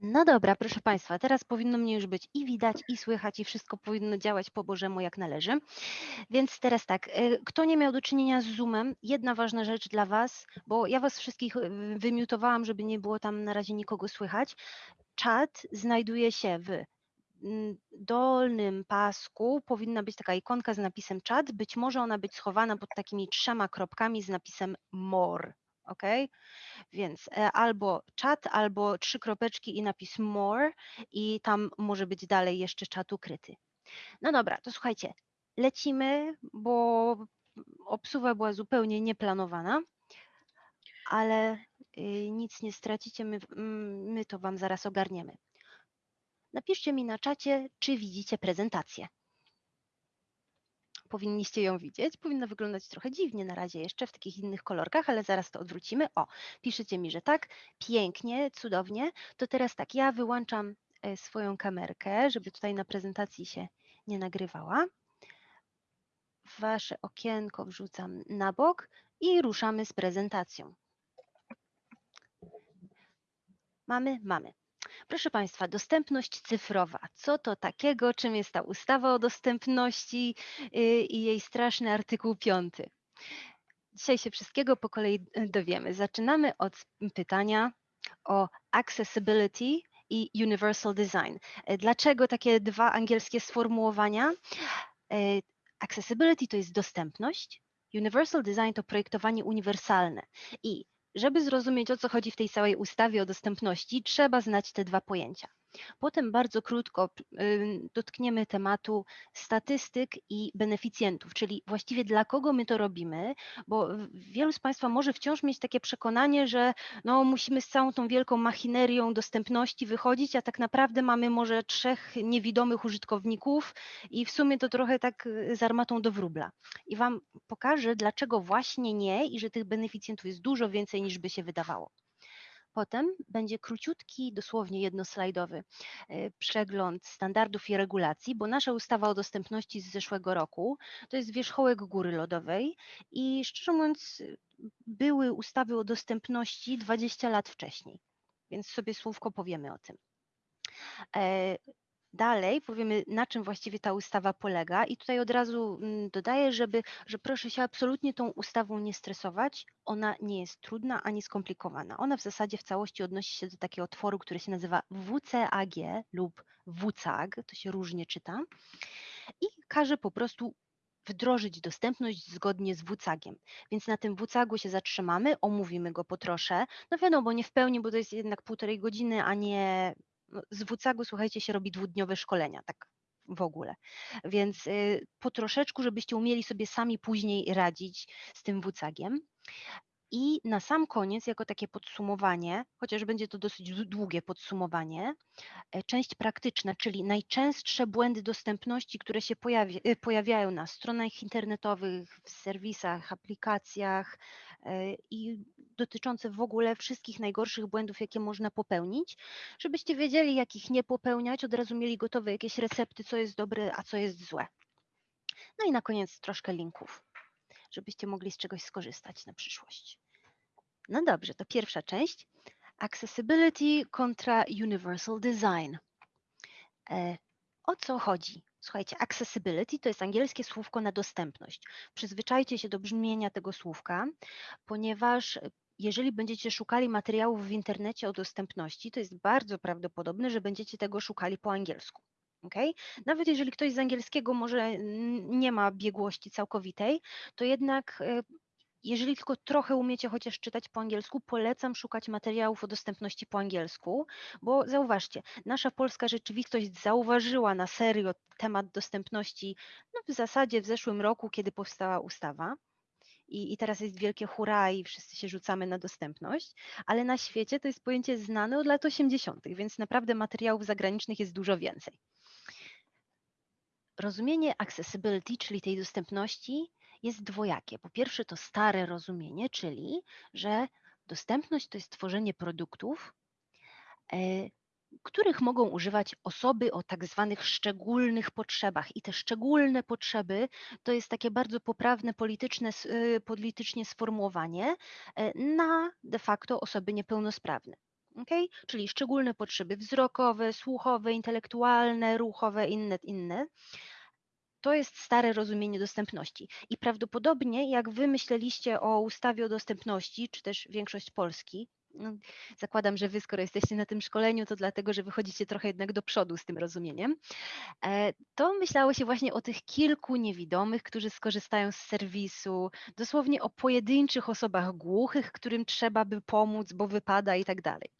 No dobra, proszę Państwa, teraz powinno mnie już być i widać, i słychać, i wszystko powinno działać po Bożemu jak należy. Więc teraz tak, y, kto nie miał do czynienia z Zoomem, jedna ważna rzecz dla Was, bo ja Was wszystkich y, wymiutowałam, żeby nie było tam na razie nikogo słychać. Czat znajduje się w mm, dolnym pasku, powinna być taka ikonka z napisem czat, być może ona być schowana pod takimi trzema kropkami z napisem more, ok? Więc e, albo czat, albo trzy kropeczki i napis more i tam może być dalej jeszcze czat ukryty. No dobra, to słuchajcie, lecimy, bo obsuwa była zupełnie nieplanowana, ale y, nic nie stracicie, my, my to Wam zaraz ogarniemy. Napiszcie mi na czacie, czy widzicie prezentację powinniście ją widzieć. Powinna wyglądać trochę dziwnie na razie jeszcze w takich innych kolorkach, ale zaraz to odwrócimy. O, piszecie mi, że tak, pięknie, cudownie. To teraz tak, ja wyłączam e, swoją kamerkę, żeby tutaj na prezentacji się nie nagrywała. Wasze okienko wrzucam na bok i ruszamy z prezentacją. Mamy? Mamy. Proszę Państwa, dostępność cyfrowa. Co to takiego? Czym jest ta ustawa o dostępności y, i jej straszny artykuł 5? Dzisiaj się wszystkiego po kolei y, dowiemy. Zaczynamy od pytania o accessibility i universal design. Y, dlaczego takie dwa angielskie sformułowania? Accessibility to jest dostępność, universal design to projektowanie uniwersalne. I żeby zrozumieć, o co chodzi w tej całej ustawie o dostępności, trzeba znać te dwa pojęcia. Potem bardzo krótko dotkniemy tematu statystyk i beneficjentów, czyli właściwie dla kogo my to robimy, bo wielu z Państwa może wciąż mieć takie przekonanie, że no, musimy z całą tą wielką machinerią dostępności wychodzić, a tak naprawdę mamy może trzech niewidomych użytkowników i w sumie to trochę tak y, z armatą do wróbla. I Wam pokażę, dlaczego właśnie nie i że tych beneficjentów jest dużo więcej niż by się wydawało. Potem będzie króciutki, dosłownie jednoslajdowy e, przegląd standardów i regulacji, bo nasza ustawa o dostępności z zeszłego roku to jest wierzchołek góry lodowej i szczerze mówiąc były ustawy o dostępności 20 lat wcześniej, więc sobie słówko powiemy o tym. Dalej powiemy, na czym właściwie ta ustawa polega i tutaj od razu mm, dodaję, żeby, że proszę się absolutnie tą ustawą nie stresować. Ona nie jest trudna ani skomplikowana. Ona w zasadzie w całości odnosi się do takiego tworu, który się nazywa WCAG lub WCAG, to się różnie czyta i każe po prostu wdrożyć dostępność zgodnie z WCAG-iem. Więc na tym WCAG-u się zatrzymamy, omówimy go po trosze. No wiadomo, nie w pełni, bo to jest jednak półtorej godziny, a nie z WCAG-u, słuchajcie, się robi dwudniowe szkolenia, tak w ogóle. Więc y, po troszeczku, żebyście umieli sobie sami później radzić z tym WCAG-iem. I na sam koniec, jako takie podsumowanie, chociaż będzie to dosyć długie podsumowanie, e, część praktyczna, czyli najczęstsze błędy dostępności, które się e, pojawiają na stronach internetowych, w serwisach, aplikacjach e, i dotyczące w ogóle wszystkich najgorszych błędów, jakie można popełnić, żebyście wiedzieli, jak ich nie popełniać, od razu mieli gotowe jakieś recepty, co jest dobre, a co jest złe. No i na koniec troszkę linków żebyście mogli z czegoś skorzystać na przyszłość. No dobrze, to pierwsza część. Accessibility kontra Universal Design. E, o co chodzi? Słuchajcie, accessibility to jest angielskie słówko na dostępność. Przyzwyczajcie się do brzmienia tego słówka, ponieważ jeżeli będziecie szukali materiałów w internecie o dostępności, to jest bardzo prawdopodobne, że będziecie tego szukali po angielsku. Okay? Nawet jeżeli ktoś z angielskiego może nie ma biegłości całkowitej, to jednak e, jeżeli tylko trochę umiecie chociaż czytać po angielsku, polecam szukać materiałów o dostępności po angielsku, bo zauważcie, nasza polska rzeczywistość zauważyła na serio temat dostępności no w zasadzie w zeszłym roku, kiedy powstała ustawa. I, I teraz jest wielkie hurra i wszyscy się rzucamy na dostępność, ale na świecie to jest pojęcie znane od lat 80., więc naprawdę materiałów zagranicznych jest dużo więcej. Rozumienie accessibility, czyli tej dostępności, jest dwojakie. Po pierwsze, to stare rozumienie, czyli że dostępność to jest tworzenie produktów, e, których mogą używać osoby o tak zwanych szczególnych potrzebach. I te szczególne potrzeby to jest takie bardzo poprawne polityczne, e, politycznie sformułowanie e, na de facto osoby niepełnosprawne. Okay? Czyli szczególne potrzeby wzrokowe, słuchowe, intelektualne, ruchowe, inne, inne. To jest stare rozumienie dostępności. I prawdopodobnie, jak wy myśleliście o ustawie o dostępności, czy też większość Polski, no, zakładam, że wy, skoro jesteście na tym szkoleniu, to dlatego, że wychodzicie trochę jednak do przodu z tym rozumieniem, e, to myślało się właśnie o tych kilku niewidomych, którzy skorzystają z serwisu, dosłownie o pojedynczych osobach głuchych, którym trzeba by pomóc, bo wypada i tak dalej.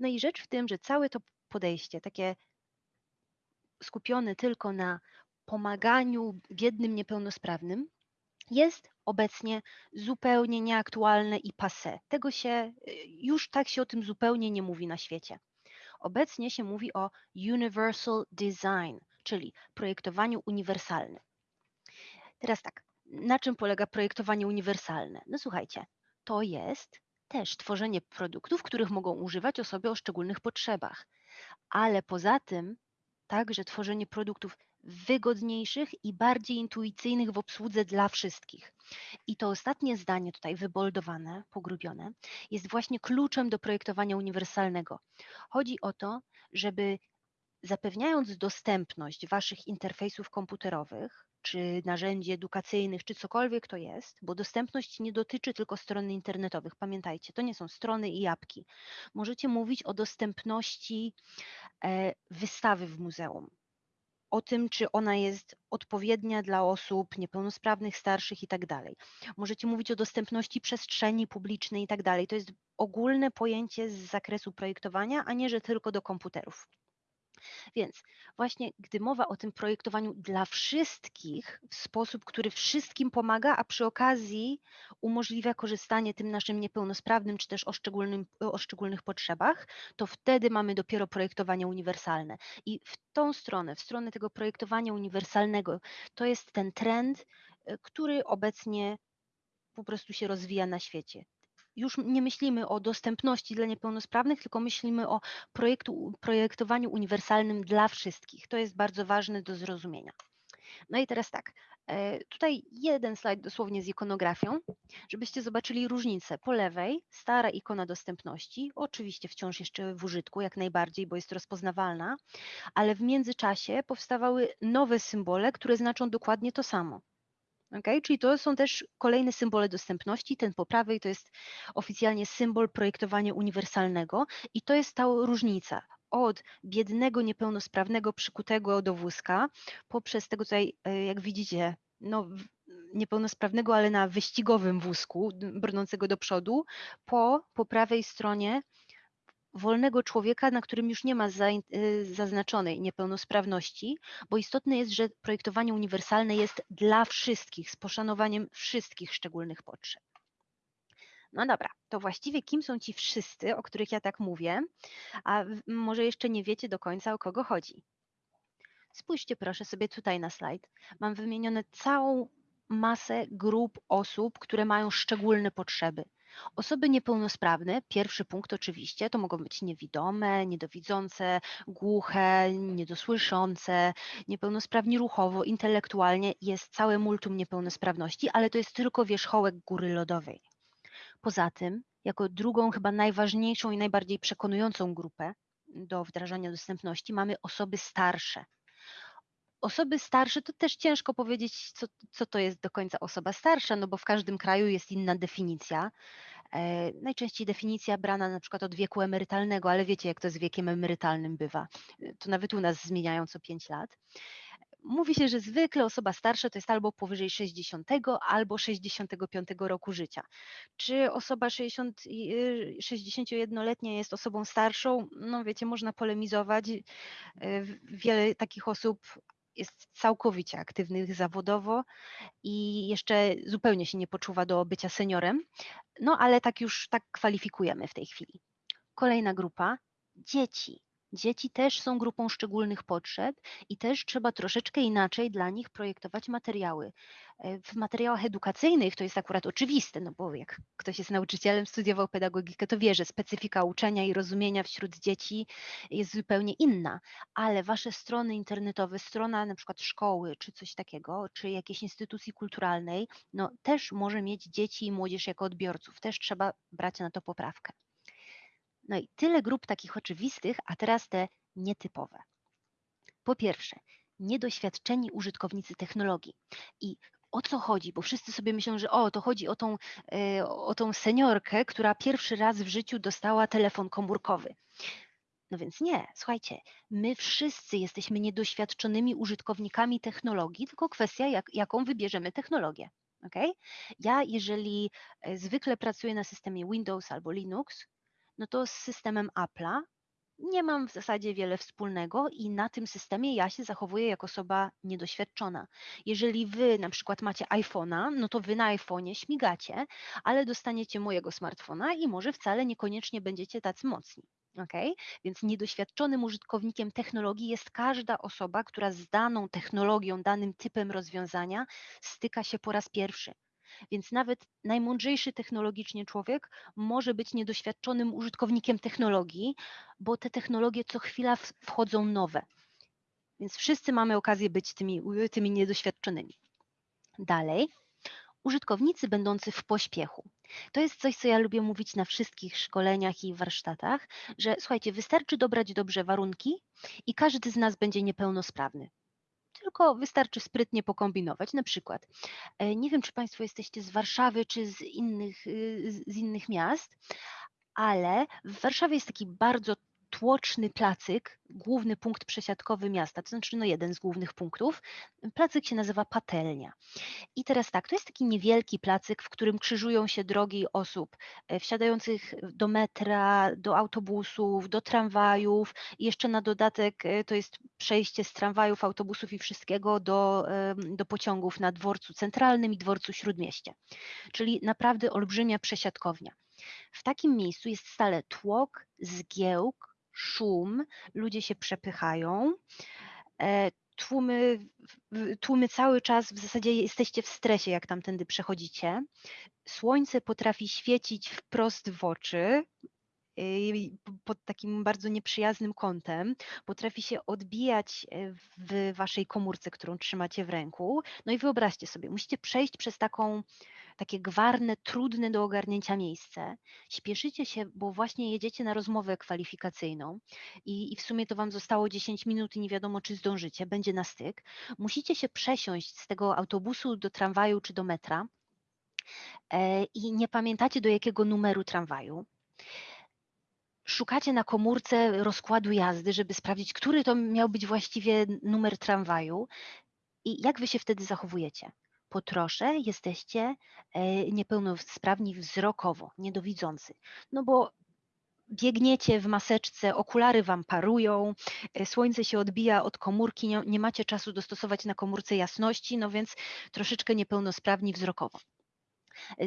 No i rzecz w tym, że całe to podejście, takie skupione tylko na pomaganiu biednym niepełnosprawnym, jest obecnie zupełnie nieaktualne i passe. Tego się już tak się o tym zupełnie nie mówi na świecie. Obecnie się mówi o universal design, czyli projektowaniu uniwersalnym. Teraz tak, na czym polega projektowanie uniwersalne? No słuchajcie, to jest też tworzenie produktów, których mogą używać osoby o szczególnych potrzebach, ale poza tym także tworzenie produktów wygodniejszych i bardziej intuicyjnych w obsłudze dla wszystkich. I to ostatnie zdanie tutaj wyboldowane, pogrubione, jest właśnie kluczem do projektowania uniwersalnego. Chodzi o to, żeby zapewniając dostępność waszych interfejsów komputerowych, czy narzędzi edukacyjnych, czy cokolwiek to jest, bo dostępność nie dotyczy tylko stron internetowych. Pamiętajcie, to nie są strony i apki. Możecie mówić o dostępności e, wystawy w muzeum, o tym, czy ona jest odpowiednia dla osób niepełnosprawnych, starszych i tak dalej. Możecie mówić o dostępności przestrzeni publicznej i tak dalej. To jest ogólne pojęcie z zakresu projektowania, a nie, że tylko do komputerów. Więc właśnie gdy mowa o tym projektowaniu dla wszystkich w sposób, który wszystkim pomaga, a przy okazji umożliwia korzystanie tym naszym niepełnosprawnym czy też o, szczególnym, o szczególnych potrzebach, to wtedy mamy dopiero projektowanie uniwersalne. I w tą stronę, w stronę tego projektowania uniwersalnego, to jest ten trend, y, który obecnie po prostu się rozwija na świecie już nie myślimy o dostępności dla niepełnosprawnych, tylko myślimy o projektu, projektowaniu uniwersalnym dla wszystkich. To jest bardzo ważne do zrozumienia. No i teraz tak, e, tutaj jeden slajd dosłownie z ikonografią, żebyście zobaczyli różnicę. Po lewej stara ikona dostępności, oczywiście wciąż jeszcze w użytku, jak najbardziej, bo jest rozpoznawalna, ale w międzyczasie powstawały nowe symbole, które znaczą dokładnie to samo. Okay? Czyli to są też kolejne symbole dostępności. Ten po prawej to jest oficjalnie symbol projektowania uniwersalnego i to jest ta różnica od biednego, niepełnosprawnego, przykutego do wózka, poprzez tego tutaj, e, jak widzicie, no, niepełnosprawnego, ale na wyścigowym wózku, brnącego do przodu, po, po prawej stronie wolnego człowieka, na którym już nie ma y, zaznaczonej niepełnosprawności, bo istotne jest, że projektowanie uniwersalne jest dla wszystkich, z poszanowaniem wszystkich szczególnych potrzeb. No dobra, to właściwie kim są ci wszyscy, o których ja tak mówię, a może jeszcze nie wiecie do końca o kogo chodzi. Spójrzcie proszę sobie tutaj na slajd. Mam wymienione całą masę grup osób, które mają szczególne potrzeby. Osoby niepełnosprawne, pierwszy punkt oczywiście, to mogą być niewidome, niedowidzące, głuche, niedosłyszące, niepełnosprawni ruchowo, intelektualnie, jest całe multum niepełnosprawności, ale to jest tylko wierzchołek góry lodowej. Poza tym, jako drugą, chyba najważniejszą i najbardziej przekonującą grupę do wdrażania dostępności mamy osoby starsze. Osoby starsze to też ciężko powiedzieć, co, co to jest do końca osoba starsza, no bo w każdym kraju jest inna definicja. E, najczęściej definicja brana na przykład od wieku emerytalnego, ale wiecie, jak to z wiekiem emerytalnym bywa. E, to nawet u nas zmieniają co 5 lat. Mówi się, że zwykle osoba starsza to jest albo powyżej 60 albo 65 roku życia. Czy osoba 60, 61-letnia y, jest osobą starszą? No wiecie, można polemizować. E, wiele takich osób jest całkowicie aktywnych zawodowo i jeszcze zupełnie się nie poczuwa do bycia seniorem, no ale tak już tak kwalifikujemy w tej chwili. Kolejna grupa dzieci. Dzieci też są grupą szczególnych potrzeb i też trzeba troszeczkę inaczej dla nich projektować materiały. E, w materiałach edukacyjnych to jest akurat oczywiste, no bo jak ktoś jest nauczycielem, studiował pedagogikę, to wie, że specyfika uczenia i rozumienia wśród dzieci jest zupełnie inna, ale wasze strony internetowe, strona na przykład szkoły czy coś takiego, czy jakiejś instytucji kulturalnej, no też może mieć dzieci i młodzież jako odbiorców, też trzeba brać na to poprawkę. No i tyle grup takich oczywistych, a teraz te nietypowe. Po pierwsze, niedoświadczeni użytkownicy technologii. I o co chodzi? Bo wszyscy sobie myślą, że o, to chodzi o tą, e, o tą seniorkę, która pierwszy raz w życiu dostała telefon komórkowy. No więc nie, słuchajcie, my wszyscy jesteśmy niedoświadczonymi użytkownikami technologii, tylko kwestia, jak, jaką wybierzemy technologię. Okay? Ja, jeżeli e, zwykle pracuję na systemie Windows albo Linux, no to z systemem Apple'a nie mam w zasadzie wiele wspólnego i na tym systemie ja się zachowuję jako osoba niedoświadczona. Jeżeli wy na przykład macie iPhone'a, no to wy na iPhone'ie śmigacie, ale dostaniecie mojego smartfona i może wcale niekoniecznie będziecie tacy mocni. Okay? Więc niedoświadczonym użytkownikiem technologii jest każda osoba, która z daną technologią, danym typem rozwiązania styka się po raz pierwszy. Więc nawet najmądrzejszy technologicznie człowiek może być niedoświadczonym użytkownikiem technologii, bo te technologie co chwila wchodzą nowe. Więc wszyscy mamy okazję być tymi, tymi niedoświadczonymi. Dalej, użytkownicy będący w pośpiechu. To jest coś, co ja lubię mówić na wszystkich szkoleniach i warsztatach, że słuchajcie, wystarczy dobrać dobrze warunki i każdy z nas będzie niepełnosprawny tylko wystarczy sprytnie pokombinować. Na przykład, e, nie wiem, czy Państwo jesteście z Warszawy, czy z innych, y, z innych miast, ale w Warszawie jest taki bardzo tłoczny placyk, główny punkt przesiadkowy miasta, to znaczy no jeden z głównych punktów. Placyk się nazywa Patelnia. I teraz tak, to jest taki niewielki placyk, w którym krzyżują się drogi osób e, wsiadających do metra, do autobusów, do tramwajów i jeszcze na dodatek e, to jest przejście z tramwajów, autobusów i wszystkiego do, do pociągów na dworcu centralnym i dworcu śródmieście. Czyli naprawdę olbrzymia przesiadkownia. W takim miejscu jest stale tłok, zgiełk, szum, ludzie się przepychają. E, tłumy, tłumy cały czas w zasadzie jesteście w stresie, jak tamtędy przechodzicie. Słońce potrafi świecić wprost w oczy, pod takim bardzo nieprzyjaznym kątem, potrafi się odbijać e, w waszej komórce, którą trzymacie w ręku. No i wyobraźcie sobie, musicie przejść przez taką, takie gwarne, trudne do ogarnięcia miejsce. Śpieszycie się, bo właśnie jedziecie na rozmowę kwalifikacyjną i, i w sumie to wam zostało 10 minut i nie wiadomo, czy zdążycie, będzie na styk. Musicie się przesiąść z tego autobusu do tramwaju czy do metra e, i nie pamiętacie do jakiego numeru tramwaju szukacie na komórce rozkładu jazdy, żeby sprawdzić, który to miał być właściwie numer tramwaju i jak wy się wtedy zachowujecie. Po trosze jesteście e, niepełnosprawni wzrokowo, niedowidzący, no bo biegniecie w maseczce, okulary wam parują, e, słońce się odbija od komórki, nie macie czasu dostosować na komórce jasności, no więc troszeczkę niepełnosprawni wzrokowo.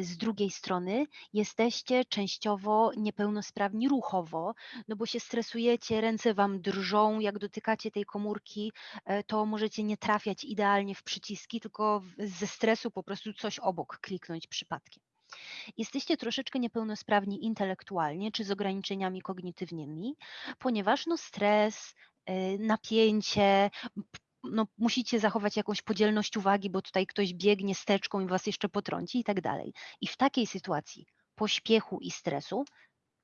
Z drugiej strony jesteście częściowo niepełnosprawni ruchowo, no bo się stresujecie, ręce wam drżą, jak dotykacie tej komórki, e, to możecie nie trafiać idealnie w przyciski, tylko ze stresu po prostu coś obok kliknąć przypadkiem. Jesteście troszeczkę niepełnosprawni intelektualnie czy z ograniczeniami kognitywnymi, ponieważ no stres, e, napięcie, no, musicie zachować jakąś podzielność uwagi, bo tutaj ktoś biegnie steczką i was jeszcze potrąci i tak dalej. I w takiej sytuacji pośpiechu i stresu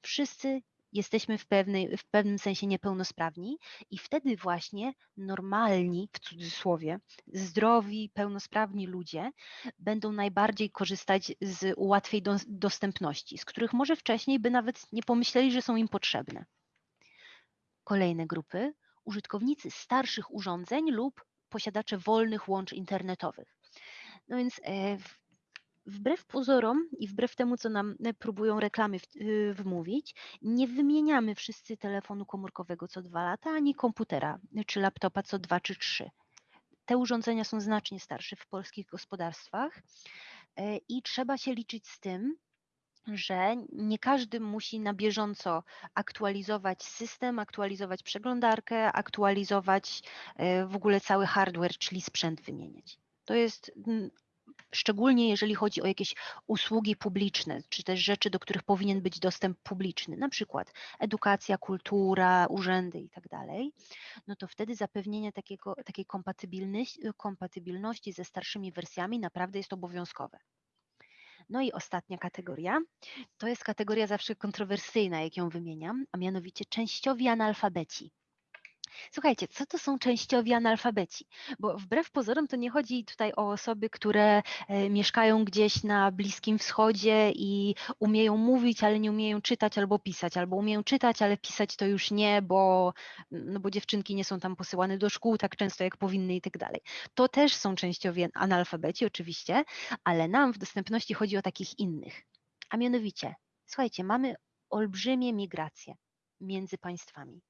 wszyscy jesteśmy w, pewnej, w pewnym sensie niepełnosprawni i wtedy właśnie normalni, w cudzysłowie, zdrowi, pełnosprawni ludzie będą najbardziej korzystać z łatwej do, dostępności, z których może wcześniej by nawet nie pomyśleli, że są im potrzebne. Kolejne grupy użytkownicy starszych urządzeń lub posiadacze wolnych łącz internetowych. No więc e, wbrew pozorom i wbrew temu, co nam e, próbują reklamy y, wmówić, nie wymieniamy wszyscy telefonu komórkowego co dwa lata, ani komputera czy laptopa co dwa czy trzy. Te urządzenia są znacznie starsze w polskich gospodarstwach e, i trzeba się liczyć z tym, że nie każdy musi na bieżąco aktualizować system, aktualizować przeglądarkę, aktualizować e, w ogóle cały hardware, czyli sprzęt wymieniać. To jest mm, szczególnie jeżeli chodzi o jakieś usługi publiczne, czy też rzeczy, do których powinien być dostęp publiczny, na przykład edukacja, kultura, urzędy i tak no to wtedy zapewnienie takiego, takiej kompatybilności, kompatybilności ze starszymi wersjami naprawdę jest obowiązkowe. No i ostatnia kategoria, to jest kategoria zawsze kontrowersyjna, jak ją wymieniam, a mianowicie częściowi analfabeci. Słuchajcie, co to są częściowi analfabeci? Bo wbrew pozorom to nie chodzi tutaj o osoby, które e, mieszkają gdzieś na Bliskim Wschodzie i umieją mówić, ale nie umieją czytać albo pisać, albo umieją czytać, ale pisać to już nie, bo, no bo dziewczynki nie są tam posyłane do szkół tak często, jak powinny i tak dalej. To też są częściowi analfabeci oczywiście, ale nam w dostępności chodzi o takich innych. A mianowicie, słuchajcie, mamy olbrzymie migracje między państwami.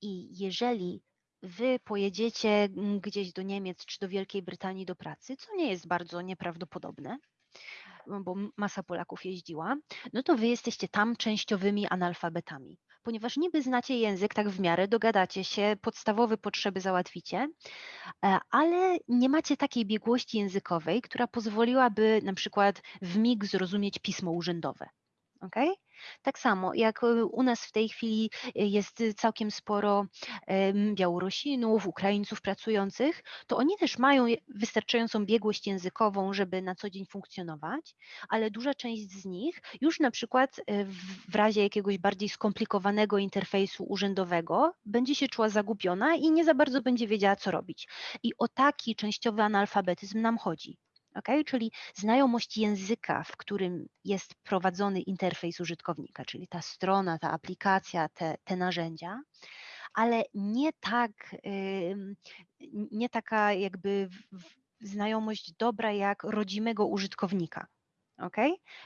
I jeżeli wy pojedziecie mm, gdzieś do Niemiec czy do Wielkiej Brytanii do pracy, co nie jest bardzo nieprawdopodobne, bo masa Polaków jeździła, no to wy jesteście tam częściowymi analfabetami. Ponieważ niby znacie język, tak w miarę dogadacie się, podstawowe potrzeby załatwicie, e, ale nie macie takiej biegłości językowej, która pozwoliłaby na przykład w mig zrozumieć pismo urzędowe. Okay? Tak samo jak y, u nas w tej chwili y, jest całkiem sporo Białorusinów, Ukraińców pracujących, to oni też mają wystarczającą biegłość językową, żeby na co dzień funkcjonować, ale duża część z nich już na przykład y, w razie jakiegoś bardziej skomplikowanego interfejsu urzędowego będzie się czuła zagubiona i nie za bardzo będzie wiedziała, co robić. I o taki częściowy analfabetyzm nam chodzi. Okay? Czyli znajomość języka, w którym jest prowadzony interfejs użytkownika, czyli ta strona, ta aplikacja, te, te narzędzia, ale nie tak, nie taka jakby znajomość dobra jak rodzimego użytkownika. Ok?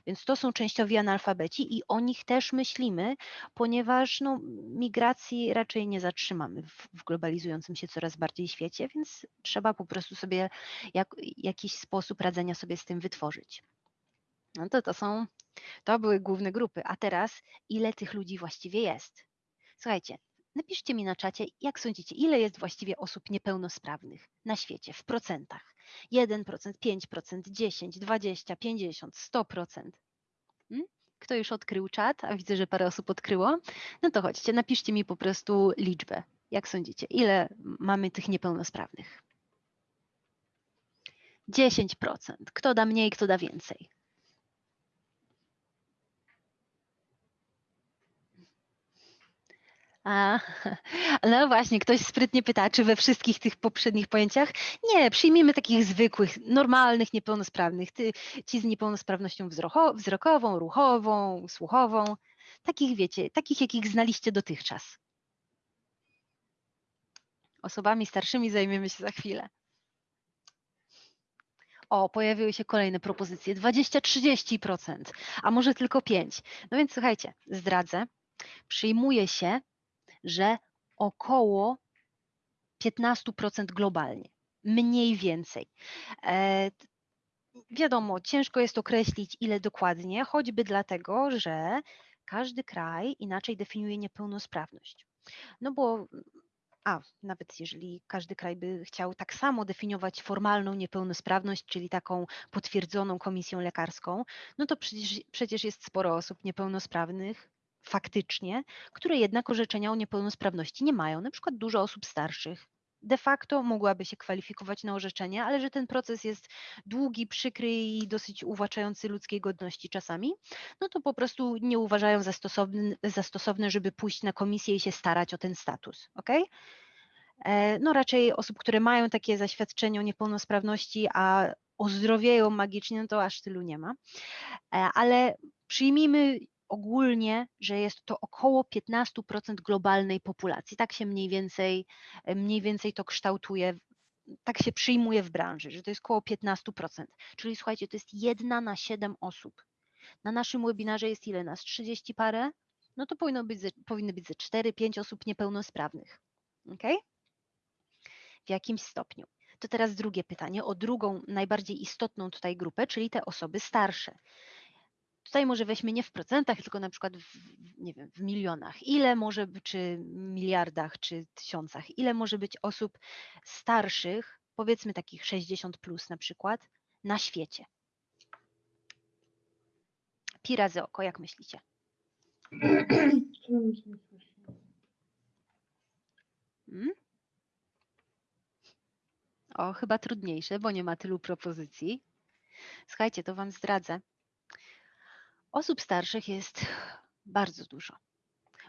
Więc to są częściowi analfabeci i o nich też myślimy, ponieważ no, migracji raczej nie zatrzymamy w, w globalizującym się coraz bardziej świecie, więc trzeba po prostu sobie jak, jakiś sposób radzenia sobie z tym wytworzyć. No to to są, to były główne grupy. A teraz, ile tych ludzi właściwie jest? Słuchajcie, napiszcie mi na czacie, jak sądzicie, ile jest właściwie osób niepełnosprawnych na świecie w procentach? 1%, 5%, 10, 20, 50, 100%. Kto już odkrył czat, a widzę, że parę osób odkryło, no to chodźcie, napiszcie mi po prostu liczbę. Jak sądzicie, ile mamy tych niepełnosprawnych? 10%. Kto da mniej, kto da więcej? A, no właśnie, ktoś sprytnie pyta, czy we wszystkich tych poprzednich pojęciach? Nie, przyjmijmy takich zwykłych, normalnych, niepełnosprawnych, ty, ci z niepełnosprawnością wzroko, wzrokową, ruchową, słuchową, takich wiecie, takich jakich znaliście dotychczas. Osobami starszymi zajmiemy się za chwilę. O, pojawiły się kolejne propozycje, 20-30%, a może tylko 5%. No więc słuchajcie, zdradzę, przyjmuje się że około 15% globalnie, mniej więcej. E, wiadomo, ciężko jest określić ile dokładnie, choćby dlatego, że każdy kraj inaczej definiuje niepełnosprawność. No bo a nawet jeżeli każdy kraj by chciał tak samo definiować formalną niepełnosprawność, czyli taką potwierdzoną komisją lekarską, no to przecież, przecież jest sporo osób niepełnosprawnych, faktycznie, które jednak orzeczenia o niepełnosprawności nie mają, na przykład dużo osób starszych. De facto mogłaby się kwalifikować na orzeczenie, ale że ten proces jest długi, przykry i dosyć uwłaczający ludzkiej godności czasami, no to po prostu nie uważają za stosowne, za stosowne żeby pójść na komisję i się starać o ten status. Okay? No raczej osób, które mają takie zaświadczenie o niepełnosprawności, a ozdrowieją magicznie, no to aż tylu nie ma. E, ale przyjmijmy ogólnie, że jest to około 15% globalnej populacji. Tak się mniej więcej, mniej więcej to kształtuje, tak się przyjmuje w branży, że to jest około 15%. Czyli słuchajcie, to jest jedna na 7 osób. Na naszym webinarze jest ile nas? 30 parę? No to powinno być, powinny być ze 4-5 osób niepełnosprawnych. Ok? W jakimś stopniu. To teraz drugie pytanie o drugą, najbardziej istotną tutaj grupę, czyli te osoby starsze. Tutaj może weźmy nie w procentach, tylko na przykład w, nie wiem, w milionach. Ile może, czy miliardach, czy tysiącach, ile może być osób starszych, powiedzmy takich 60 plus na przykład, na świecie? Pi razy oko, jak myślicie? Hmm? O, chyba trudniejsze, bo nie ma tylu propozycji. Słuchajcie, to Wam zdradzę. Osób starszych jest bardzo dużo.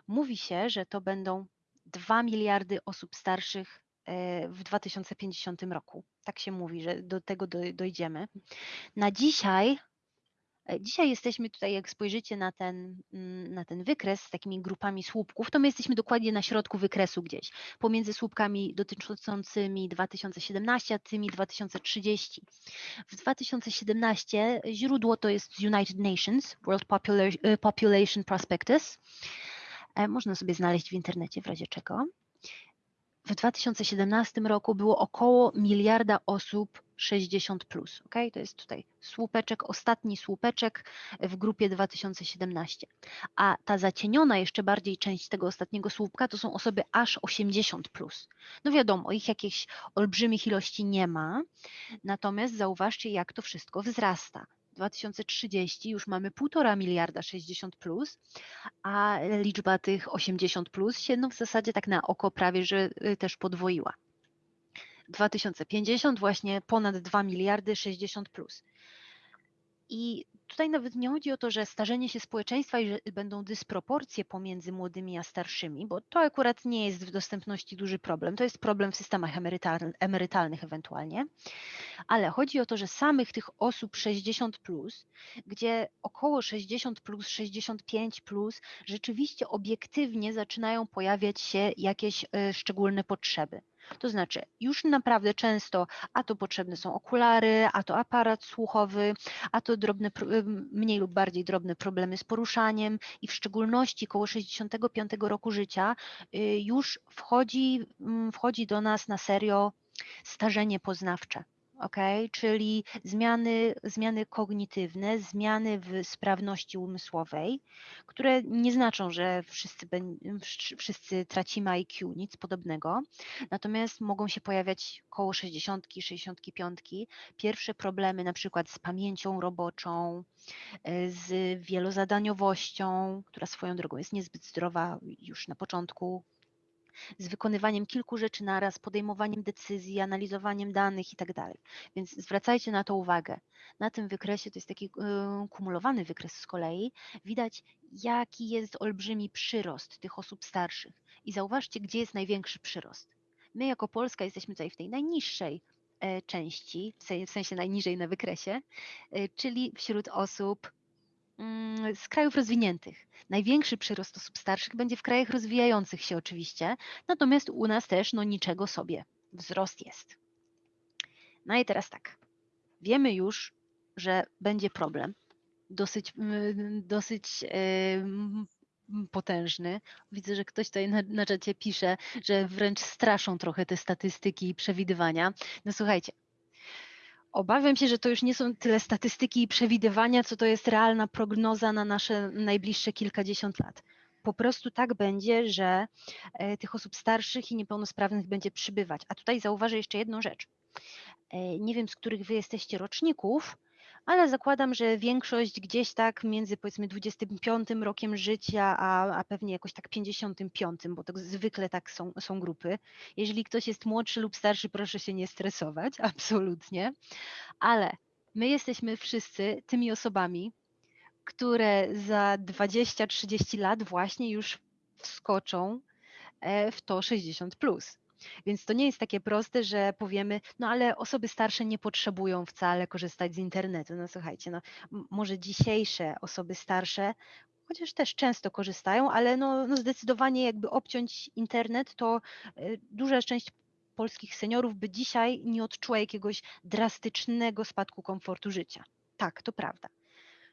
Mówi się, że to będą 2 miliardy osób starszych e, w 2050 roku. Tak się mówi, że do tego dojdziemy. Na dzisiaj dzisiaj jesteśmy tutaj, jak spojrzycie na ten, mm, na ten wykres z takimi grupami słupków, to my jesteśmy dokładnie na środku wykresu gdzieś, pomiędzy słupkami dotyczącymi 2017 a tymi 2030. W 2017 źródło to jest United Nations, World e, Population Prospectus. E, można sobie znaleźć w internecie w razie czego w 2017 roku było około miliarda osób 60. Plus, okay? To jest tutaj słupeczek, ostatni słupeczek w grupie 2017. A ta zacieniona jeszcze bardziej część tego ostatniego słupka to są osoby aż 80. Plus. No wiadomo, ich jakichś olbrzymich ilości nie ma, natomiast zauważcie, jak to wszystko wzrasta. 2030 już mamy 1,5 miliarda 60 plus, a liczba tych 80 plus się no w zasadzie tak na oko prawie, że y, też podwoiła. 2050 właśnie ponad 2 miliardy 60 plus. I tutaj nawet nie chodzi o to, że starzenie się społeczeństwa i że będą dysproporcje pomiędzy młodymi a starszymi, bo to akurat nie jest w dostępności duży problem. To jest problem w systemach emerytalnych ewentualnie, ale chodzi o to, że samych tych osób 60, plus, gdzie około 60, plus, 65 plus, rzeczywiście obiektywnie zaczynają pojawiać się jakieś y, szczególne potrzeby. To znaczy, już naprawdę często, a to potrzebne są okulary, a to aparat słuchowy, a to drobne, mniej lub bardziej drobne problemy z poruszaniem i w szczególności koło 65 roku życia y, już wchodzi, mm, wchodzi do nas na serio starzenie poznawcze okay? czyli zmiany, zmiany kognitywne, zmiany w sprawności umysłowej, które nie znaczą, że wszyscy, wszyscy tracimy IQ, nic podobnego, natomiast mogą się pojawiać koło 60, 65, pierwsze problemy na przykład z pamięcią roboczą, z wielozadaniowością, która swoją drogą jest niezbyt zdrowa już na początku z wykonywaniem kilku rzeczy naraz, podejmowaniem decyzji, analizowaniem danych itd. Tak Więc zwracajcie na to uwagę. Na tym wykresie, to jest taki yy, kumulowany wykres z kolei, widać jaki jest olbrzymi przyrost tych osób starszych. I zauważcie, gdzie jest największy przyrost. My jako Polska jesteśmy tutaj w tej najniższej e, części, w sensie najniżej na wykresie, e, czyli wśród osób z krajów rozwiniętych. Największy przyrost osób starszych będzie w krajach rozwijających się oczywiście, natomiast u nas też no niczego sobie. Wzrost jest. No i teraz tak. Wiemy już, że będzie problem. Dosyć, mm, dosyć potężny. Widzę, że ktoś tutaj na, na czacie pisze, że wręcz straszą trochę te statystyki i przewidywania. No słuchajcie, Obawiam się, że to już nie są tyle statystyki i przewidywania, co to jest realna prognoza na nasze najbliższe kilkadziesiąt lat. Po prostu tak będzie, że e, tych osób starszych i niepełnosprawnych będzie przybywać. A tutaj zauważę jeszcze jedną rzecz. E, nie wiem, z których wy jesteście roczników, ale zakładam, że większość gdzieś tak między powiedzmy 25 rokiem życia, a, a pewnie jakoś tak 55, bo to zwykle tak są, są grupy. Jeżeli ktoś jest młodszy lub starszy, proszę się nie stresować, absolutnie. Ale my jesteśmy wszyscy tymi osobami, które za 20-30 lat właśnie już wskoczą e, w to 60 plus. Więc to nie jest takie proste, że powiemy, no ale osoby starsze nie potrzebują wcale korzystać z internetu. No słuchajcie, no może dzisiejsze osoby starsze, chociaż też często korzystają, ale no, no zdecydowanie jakby obciąć internet, to y, duża część polskich seniorów by dzisiaj nie odczuła jakiegoś drastycznego spadku komfortu życia. Tak, to prawda.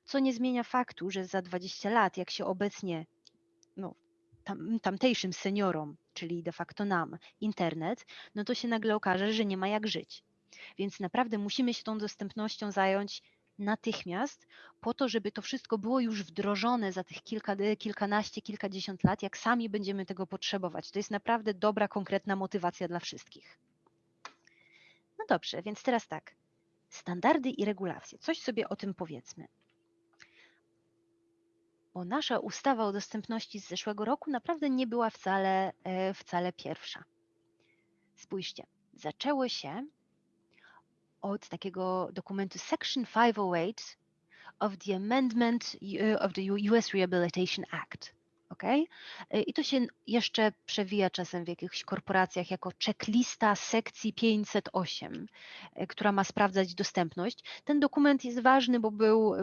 Co nie zmienia faktu, że za 20 lat, jak się obecnie no, tam, tamtejszym seniorom, czyli de facto nam, internet, no to się nagle okaże, że nie ma jak żyć. Więc naprawdę musimy się tą dostępnością zająć natychmiast, po to, żeby to wszystko było już wdrożone za tych kilka, kilkanaście, kilkadziesiąt lat, jak sami będziemy tego potrzebować. To jest naprawdę dobra, konkretna motywacja dla wszystkich. No dobrze, więc teraz tak. Standardy i regulacje. Coś sobie o tym powiedzmy bo nasza ustawa o dostępności z zeszłego roku naprawdę nie była wcale, wcale pierwsza. Spójrzcie, zaczęło się od takiego dokumentu Section 508 of the Amendment uh, of the US Rehabilitation Act. Okay? I to się jeszcze przewija czasem w jakichś korporacjach jako checklista sekcji 508, która ma sprawdzać dostępność. Ten dokument jest ważny, bo był,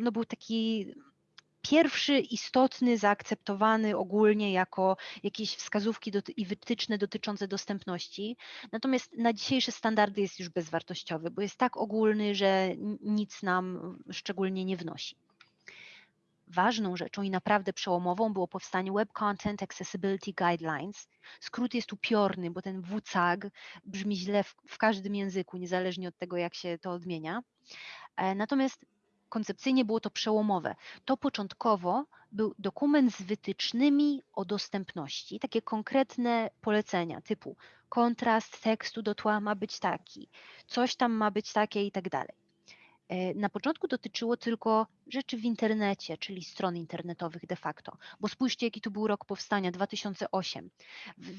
no był taki pierwszy istotny, zaakceptowany ogólnie jako jakieś wskazówki i wytyczne dotyczące dostępności. Natomiast na dzisiejsze standardy jest już bezwartościowy, bo jest tak ogólny, że nic nam szczególnie nie wnosi. Ważną rzeczą i naprawdę przełomową było powstanie Web Content Accessibility Guidelines. Skrót jest upiorny, bo ten WCAG brzmi źle w, w każdym języku, niezależnie od tego, jak się to odmienia. E, natomiast koncepcyjnie było to przełomowe. To początkowo był dokument z wytycznymi o dostępności, takie konkretne polecenia typu kontrast tekstu do tła ma być taki, coś tam ma być takie i tak dalej. E, na początku dotyczyło tylko rzeczy w internecie, czyli stron internetowych de facto, bo spójrzcie, jaki to był rok powstania 2008. W,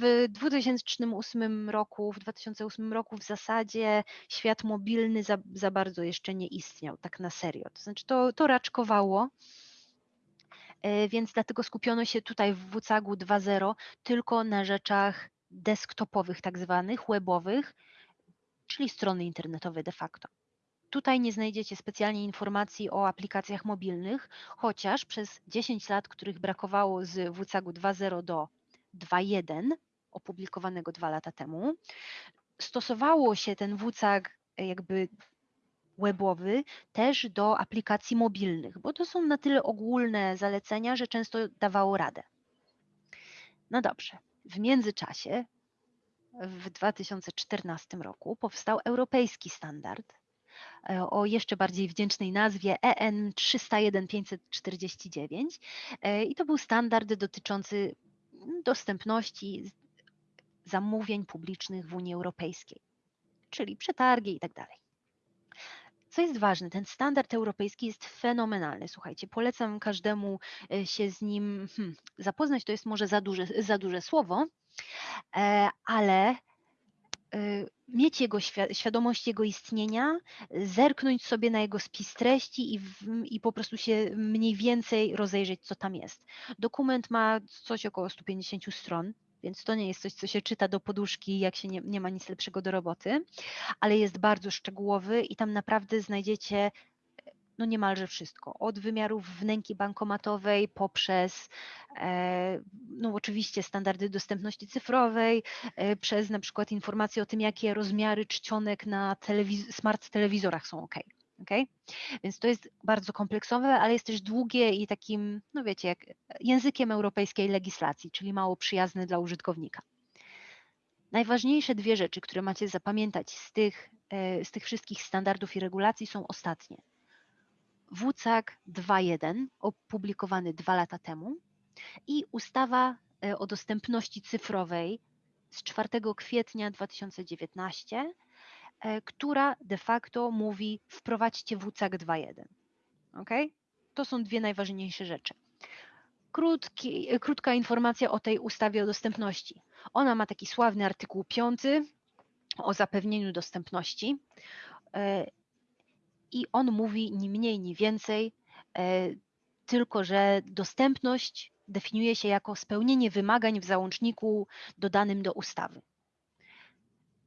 w 2008 roku, w 2008 roku w zasadzie świat mobilny za, za bardzo jeszcze nie istniał, tak na serio. To znaczy to, to raczkowało, e, więc dlatego skupiono się tutaj w WCAG-u 2.0 tylko na rzeczach desktopowych, tak zwanych, webowych, czyli strony internetowe de facto. Tutaj nie znajdziecie specjalnie informacji o aplikacjach mobilnych, chociaż przez 10 lat, których brakowało z WCAG-u 2.0 do 2.1, opublikowanego dwa lata temu, stosowało się ten WCAG jakby webowy też do aplikacji mobilnych, bo to są na tyle ogólne zalecenia, że często dawało radę. No dobrze, w międzyczasie w 2014 roku powstał europejski standard E, o jeszcze bardziej wdzięcznej nazwie EN 301-549 e, i to był standard dotyczący dostępności zamówień publicznych w Unii Europejskiej, czyli przetargi i tak dalej. Co jest ważne, ten standard europejski jest fenomenalny. Słuchajcie, polecam każdemu e, się z nim hmm, zapoznać. To jest może za duże, za duże słowo, ale Y, mieć jego świadomość jego istnienia, zerknąć sobie na jego spis treści i, w, i po prostu się mniej więcej rozejrzeć, co tam jest. Dokument ma coś około 150 stron, więc to nie jest coś, co się czyta do poduszki, jak się nie, nie ma nic lepszego do roboty, ale jest bardzo szczegółowy i tam naprawdę znajdziecie no niemalże wszystko. Od wymiarów wnęki bankomatowej poprzez e, no oczywiście standardy dostępności cyfrowej, e, przez na przykład informacje o tym, jakie rozmiary czcionek na telewiz smart telewizorach są ok. Okay? Więc to jest bardzo kompleksowe, ale jest też długie i takim, no wiecie, jak językiem europejskiej legislacji, czyli mało przyjazny dla użytkownika. Najważniejsze dwie rzeczy, które macie zapamiętać z tych, e, z tych wszystkich standardów i regulacji są ostatnie. WCAG 2.1 opublikowany dwa lata temu i ustawa e, o dostępności cyfrowej z 4 kwietnia 2019, e, która de facto mówi wprowadźcie WCAG 2.1. Ok? To są dwie najważniejsze rzeczy. Krótki, e, krótka informacja o tej ustawie o dostępności. Ona ma taki sławny artykuł 5 o zapewnieniu dostępności i on mówi ni mniej, ni więcej, e, tylko że dostępność definiuje się jako spełnienie wymagań w załączniku dodanym do ustawy.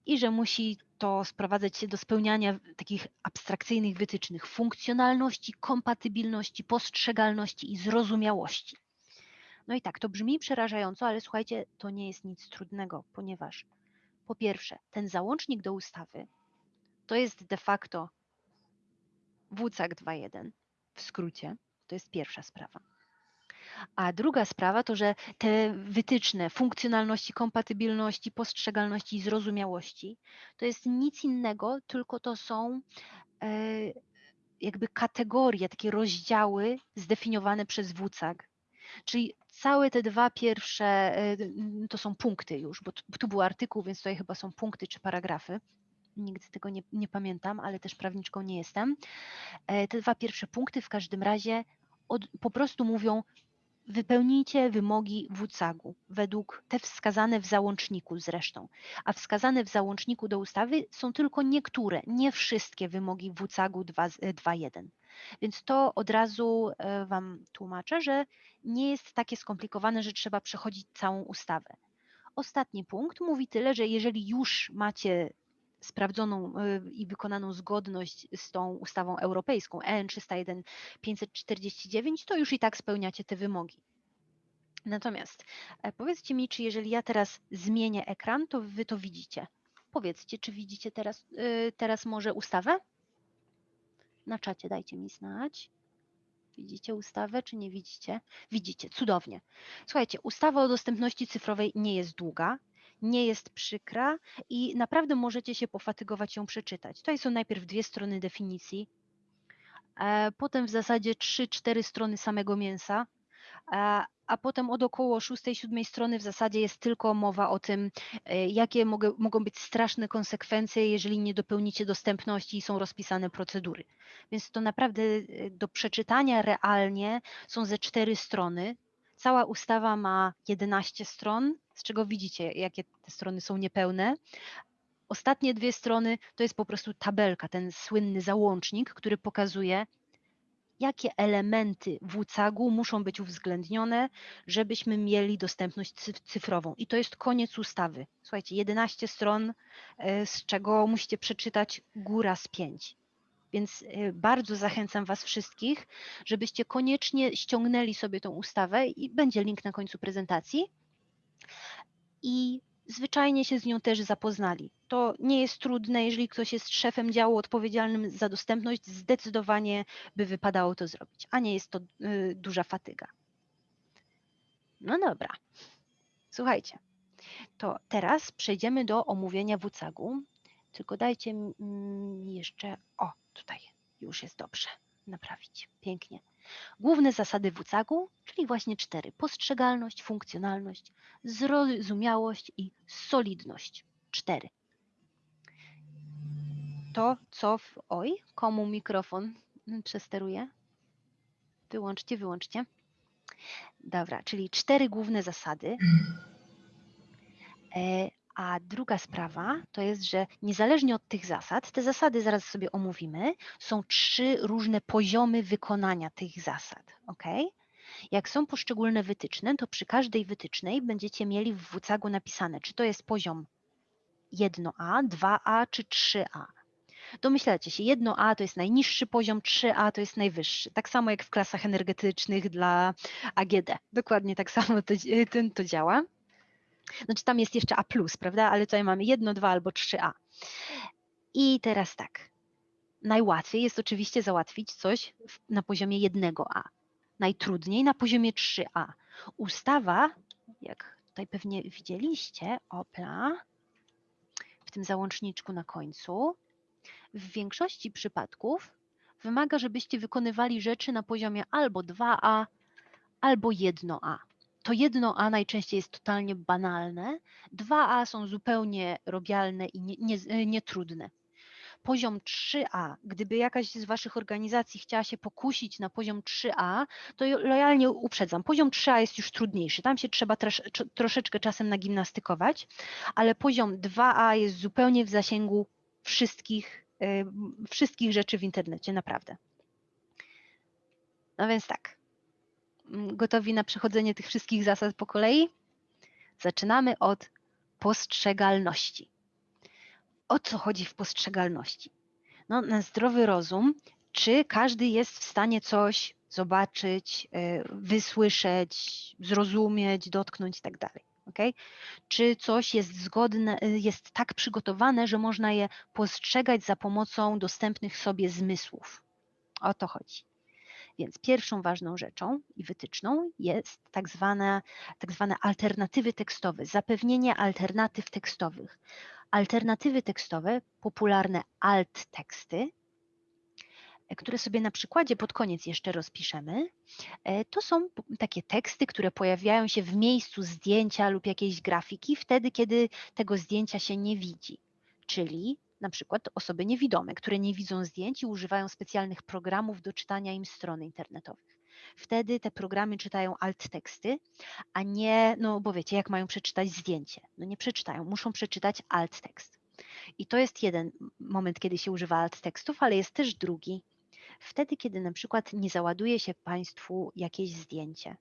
I że musi to sprowadzać się do spełniania takich abstrakcyjnych wytycznych funkcjonalności, kompatybilności, postrzegalności i zrozumiałości. No i tak, to brzmi przerażająco, ale słuchajcie, to nie jest nic trudnego, ponieważ po pierwsze, ten załącznik do ustawy to jest de facto WCAG 2.1 w skrócie. To jest pierwsza sprawa. A druga sprawa to, że te wytyczne funkcjonalności, kompatybilności, postrzegalności i zrozumiałości to jest nic innego, tylko to są e, jakby kategorie, takie rozdziały zdefiniowane przez WCAG. Czyli całe te dwa pierwsze e, to są punkty już, bo tu był artykuł, więc tutaj chyba są punkty czy paragrafy nigdy tego nie, nie pamiętam, ale też prawniczką nie jestem. E, te dwa pierwsze punkty w każdym razie od, po prostu mówią, Wypełnijcie wymogi WCAG-u według te wskazane w załączniku zresztą, a wskazane w załączniku do ustawy są tylko niektóre, nie wszystkie wymogi WCAG-u 2.1. Więc to od razu e, Wam tłumaczę, że nie jest takie skomplikowane, że trzeba przechodzić całą ustawę. Ostatni punkt mówi tyle, że jeżeli już macie sprawdzoną e, i wykonaną zgodność z tą ustawą europejską EN 301 549, to już i tak spełniacie te wymogi. Natomiast e, powiedzcie mi, czy jeżeli ja teraz zmienię ekran, to wy to widzicie. Powiedzcie, czy widzicie teraz, e, teraz może ustawę? Na czacie dajcie mi znać. Widzicie ustawę, czy nie widzicie? Widzicie, cudownie. Słuchajcie, ustawa o dostępności cyfrowej nie jest długa, nie jest przykra i naprawdę możecie się pofatygować ją przeczytać. Tutaj są najpierw dwie strony definicji, e, potem w zasadzie trzy, cztery strony samego mięsa, a, a potem od około szóstej, siódmej strony w zasadzie jest tylko mowa o tym, e, jakie mogą, mogą być straszne konsekwencje, jeżeli nie dopełnicie dostępności i są rozpisane procedury. Więc to naprawdę e, do przeczytania realnie są ze cztery strony. Cała ustawa ma 11 stron, z czego widzicie, jakie te strony są niepełne. Ostatnie dwie strony to jest po prostu tabelka, ten słynny załącznik, który pokazuje, jakie elementy WCAG-u muszą być uwzględnione, żebyśmy mieli dostępność cyfrową. I to jest koniec ustawy. Słuchajcie, 11 stron, e, z czego musicie przeczytać góra z 5. Więc e, bardzo zachęcam Was wszystkich, żebyście koniecznie ściągnęli sobie tą ustawę i będzie link na końcu prezentacji. I zwyczajnie się z nią też zapoznali. To nie jest trudne, jeżeli ktoś jest szefem działu odpowiedzialnym za dostępność, zdecydowanie by wypadało to zrobić, a nie jest to y, duża fatyga. No dobra. Słuchajcie, to teraz przejdziemy do omówienia WCAG-u. Tylko dajcie mi jeszcze, o tutaj już jest dobrze, naprawić, pięknie. Główne zasady WCAG-u, czyli właśnie cztery. Postrzegalność, funkcjonalność, zrozumiałość i solidność. Cztery. To, co w... Oj, komu mikrofon przesteruje? Wyłączcie, wyłączcie. Dobra, czyli cztery główne zasady. E, a druga sprawa to jest, że niezależnie od tych zasad, te zasady zaraz sobie omówimy, są trzy różne poziomy wykonania tych zasad. ok? Jak są poszczególne wytyczne, to przy każdej wytycznej będziecie mieli w WCAG-u napisane, czy to jest poziom 1A, 2A czy 3A. Domyślacie się, 1A to jest najniższy poziom, 3A to jest najwyższy. Tak samo jak w klasach energetycznych dla AGD. Dokładnie tak samo to, to działa. Znaczy tam jest jeszcze A+, prawda? Ale tutaj mamy 1, 2 albo 3A. I teraz tak. Najłatwiej jest oczywiście załatwić coś na poziomie 1A. Najtrudniej na poziomie 3A. Ustawa, jak tutaj pewnie widzieliście, opla, w tym załączniczku na końcu, w większości przypadków wymaga, żebyście wykonywali rzeczy na poziomie albo 2A, albo 1A to jedno A najczęściej jest totalnie banalne, dwa A są zupełnie robialne i nietrudne. Nie, nie poziom 3A, gdyby jakaś z Waszych organizacji chciała się pokusić na poziom 3A, to lojalnie uprzedzam, poziom 3A jest już trudniejszy, tam się trzeba trosz, troszeczkę czasem nagimnastykować, ale poziom 2A jest zupełnie w zasięgu wszystkich, yy, wszystkich rzeczy w internecie, naprawdę. No więc tak, gotowi na przechodzenie tych wszystkich zasad po kolei? Zaczynamy od postrzegalności. O co chodzi w postrzegalności? No, na zdrowy rozum, czy każdy jest w stanie coś zobaczyć, e, wysłyszeć, zrozumieć, dotknąć itd. Tak okay? Czy coś jest zgodne, jest tak przygotowane, że można je postrzegać za pomocą dostępnych sobie zmysłów? O to chodzi. Więc pierwszą ważną rzeczą i wytyczną jest tak zwane, tak zwane alternatywy tekstowe, zapewnienie alternatyw tekstowych. Alternatywy tekstowe, popularne alt teksty, e, które sobie na przykładzie pod koniec jeszcze rozpiszemy, e, to są takie teksty, które pojawiają się w miejscu zdjęcia lub jakiejś grafiki, wtedy kiedy tego zdjęcia się nie widzi. Czyli na przykład osoby niewidome, które nie widzą zdjęć i używają specjalnych programów do czytania im stron internetowych. Wtedy te programy czytają alt teksty, a nie, no bo wiecie, jak mają przeczytać zdjęcie? No nie przeczytają, muszą przeczytać alt tekst. I to jest jeden moment, kiedy się używa alt tekstów, ale jest też drugi. Wtedy, kiedy na przykład nie załaduje się Państwu jakieś zdjęcie.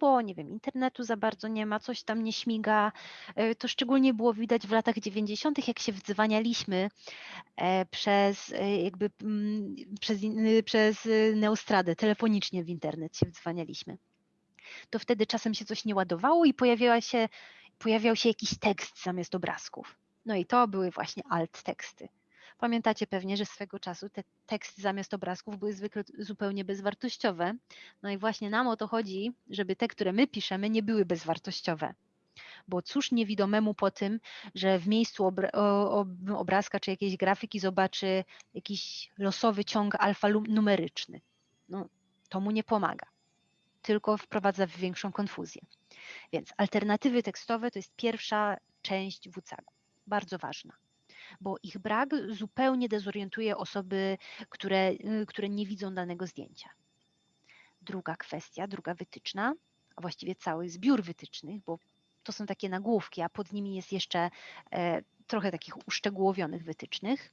Bo nie wiem, internetu za bardzo nie ma, coś tam nie śmiga. E, To szczególnie było widać w latach 90., jak się wdzwanialiśmy e, przez e, jakby mm, przez, przez Neostradę, telefonicznie w internet się wdzwanialiśmy. To wtedy czasem się coś nie ładowało i pojawiała się, pojawiał się jakiś tekst zamiast obrazków. No i to były właśnie alt teksty. Pamiętacie pewnie, że swego czasu te teksty zamiast obrazków były zwykle zupełnie bezwartościowe. No i właśnie nam o to chodzi, żeby te, które my piszemy, nie były bezwartościowe. Bo cóż niewidomemu po tym, że w miejscu obra- obrazka czy jakiejś grafiki zobaczy jakiś losowy ciąg alfanumeryczny. No, to mu nie pomaga, tylko wprowadza w większą konfuzję. Więc alternatywy tekstowe to jest pierwsza część WCAG, bardzo ważna, bo ich brak zupełnie dezorientuje osoby, które, y, które nie widzą danego zdjęcia. Druga kwestia, druga wytyczna, a właściwie cały zbiór wytycznych, bo to są takie nagłówki, a pod nimi jest jeszcze e, trochę takich uszczegółowionych wytycznych.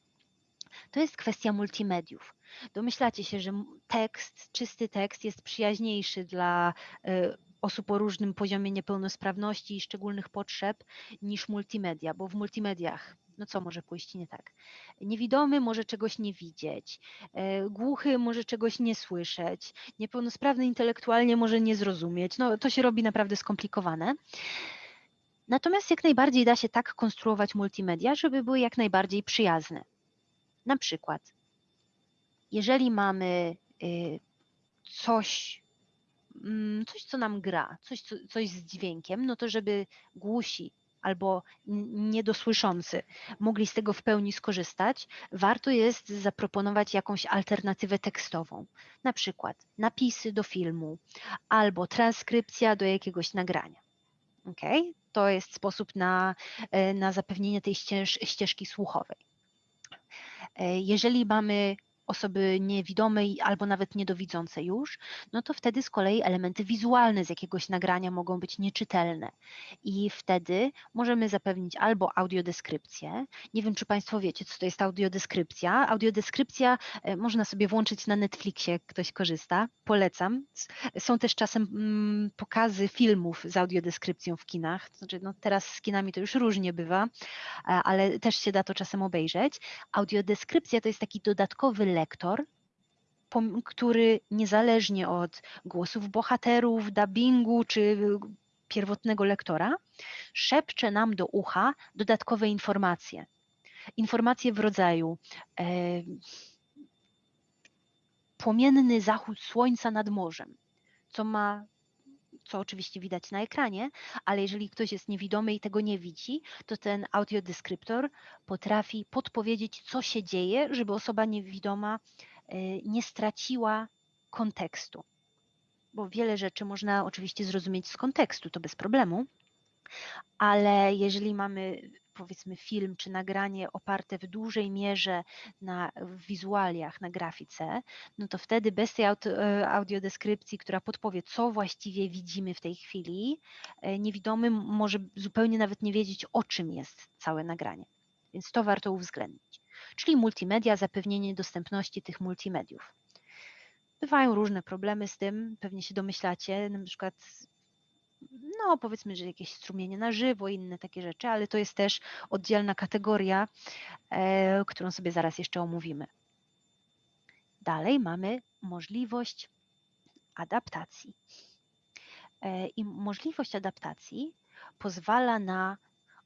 To jest kwestia multimediów. Domyślacie się, że tekst, czysty tekst jest przyjaźniejszy dla e, osób o różnym poziomie niepełnosprawności i szczególnych potrzeb niż multimedia, bo w multimediach, no co może pójść nie tak? Niewidomy może czegoś nie widzieć, e, głuchy może czegoś nie słyszeć, niepełnosprawny intelektualnie może nie zrozumieć. No to się robi naprawdę skomplikowane. Natomiast jak najbardziej da się tak konstruować multimedia, żeby były jak najbardziej przyjazne. Na przykład, jeżeli mamy y, coś, mm, coś, co nam gra, coś, co, coś z dźwiękiem, no to żeby głusi albo niedosłyszący mogli z tego w pełni skorzystać, warto jest zaproponować jakąś alternatywę tekstową, na przykład napisy do filmu albo transkrypcja do jakiegoś nagrania. Okay? To jest sposób na, e, na zapewnienie tej ścież, ścieżki słuchowej. E, Jeżeli mamy osoby niewidome i- albo nawet niedowidzące już, no to wtedy z kolei elementy wizualne z jakiegoś nagrania mogą być nieczytelne. I wtedy możemy zapewnić albo audiodeskrypcję. Nie wiem, czy Państwo wiecie, co to jest audiodeskrypcja. Audiodeskrypcja e, można sobie włączyć na Netflixie, ktoś korzysta. Polecam. Są też czasem mm, pokazy filmów z audiodeskrypcją w kinach. Znaczy, no teraz z kinami to już różnie bywa, e, ale też się da to czasem obejrzeć. Audiodeskrypcja to jest taki dodatkowy lektor, który niezależnie od głosów bohaterów, dubbingu czy pierwotnego lektora, szepcze nam do ucha dodatkowe informacje. Informacje w rodzaju e, płomienny zachód słońca nad morzem, co ma co oczywiście widać na ekranie, ale jeżeli ktoś jest niewidomy i tego nie widzi, to ten audiodeskryptor potrafi podpowiedzieć, co się dzieje, żeby osoba niewidoma e, nie straciła kontekstu. Bo wiele rzeczy można oczywiście zrozumieć z kontekstu, to bez problemu, ale jeżeli mamy powiedzmy film czy nagranie oparte w dużej mierze na wizualiach, na grafice, no to wtedy bez tej audiodeskrypcji, która podpowie, co właściwie widzimy w tej chwili, e, niewidomy może zupełnie nawet nie wiedzieć, o czym jest całe nagranie. Więc to warto uwzględnić. Czyli multimedia, zapewnienie dostępności tych multimediów. Bywają różne problemy z tym, pewnie się domyślacie, na przykład no powiedzmy, że jakieś strumienie na żywo, inne takie rzeczy, ale to jest też oddzielna kategoria, e, którą sobie zaraz jeszcze omówimy. Dalej mamy możliwość adaptacji. E, I możliwość adaptacji pozwala na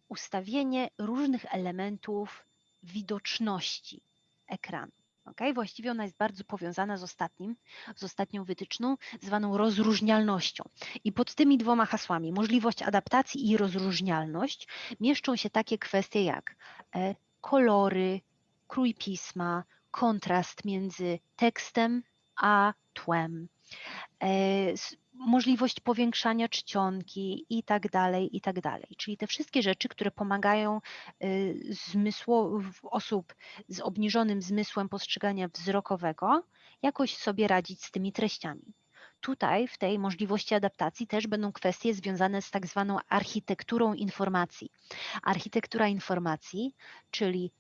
ustawienie różnych elementów widoczności ekranu. Okay? Właściwie ona jest bardzo powiązana z ostatnim, z ostatnią wytyczną, zwaną rozróżnialnością. I pod tymi dwoma hasłami, możliwość adaptacji i rozróżnialność, mieszczą się takie kwestie jak e, kolory, krój pisma, kontrast między tekstem a tłem, e, możliwość powiększania czcionki i tak dalej, i tak dalej. Czyli te wszystkie rzeczy, które pomagają y, zmysło, osób z obniżonym zmysłem postrzegania wzrokowego jakoś sobie radzić z tymi treściami. Tutaj w tej możliwości adaptacji też będą kwestie związane z tak zwaną architekturą informacji. Architektura informacji, czyli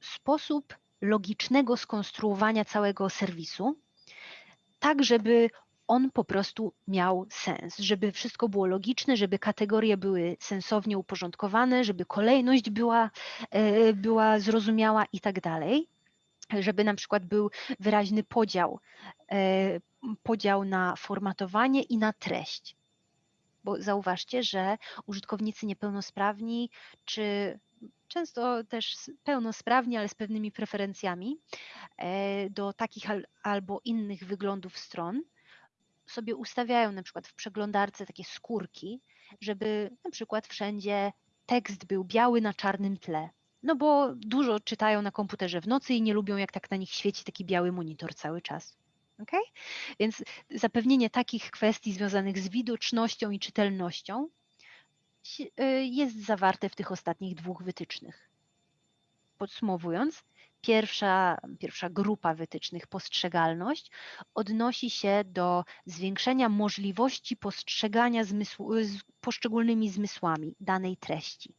sposób logicznego skonstruowania całego serwisu, tak żeby on po prostu miał sens, żeby wszystko było logiczne, żeby kategorie były sensownie uporządkowane, żeby kolejność była, e, była zrozumiała i tak dalej, żeby na przykład był wyraźny podział, e, podział na formatowanie i na treść. Bo zauważcie, że użytkownicy niepełnosprawni, czy często też pełnosprawni, ale z pewnymi preferencjami e, do takich albo innych wyglądów stron, sobie ustawiają na przykład w przeglądarce takie skórki, żeby na przykład wszędzie tekst był biały na czarnym tle. No bo dużo czytają na komputerze w nocy i nie lubią, jak tak na nich świeci taki biały monitor cały czas. Okay? Więc zapewnienie takich kwestii związanych z widocznością i czytelnością y, jest zawarte w tych ostatnich dwóch wytycznych. Podsumowując, Pierwsza, pierwsza grupa wytycznych, postrzegalność, odnosi się do zwiększenia możliwości postrzegania zmysłu, z poszczególnymi zmysłami danej treści.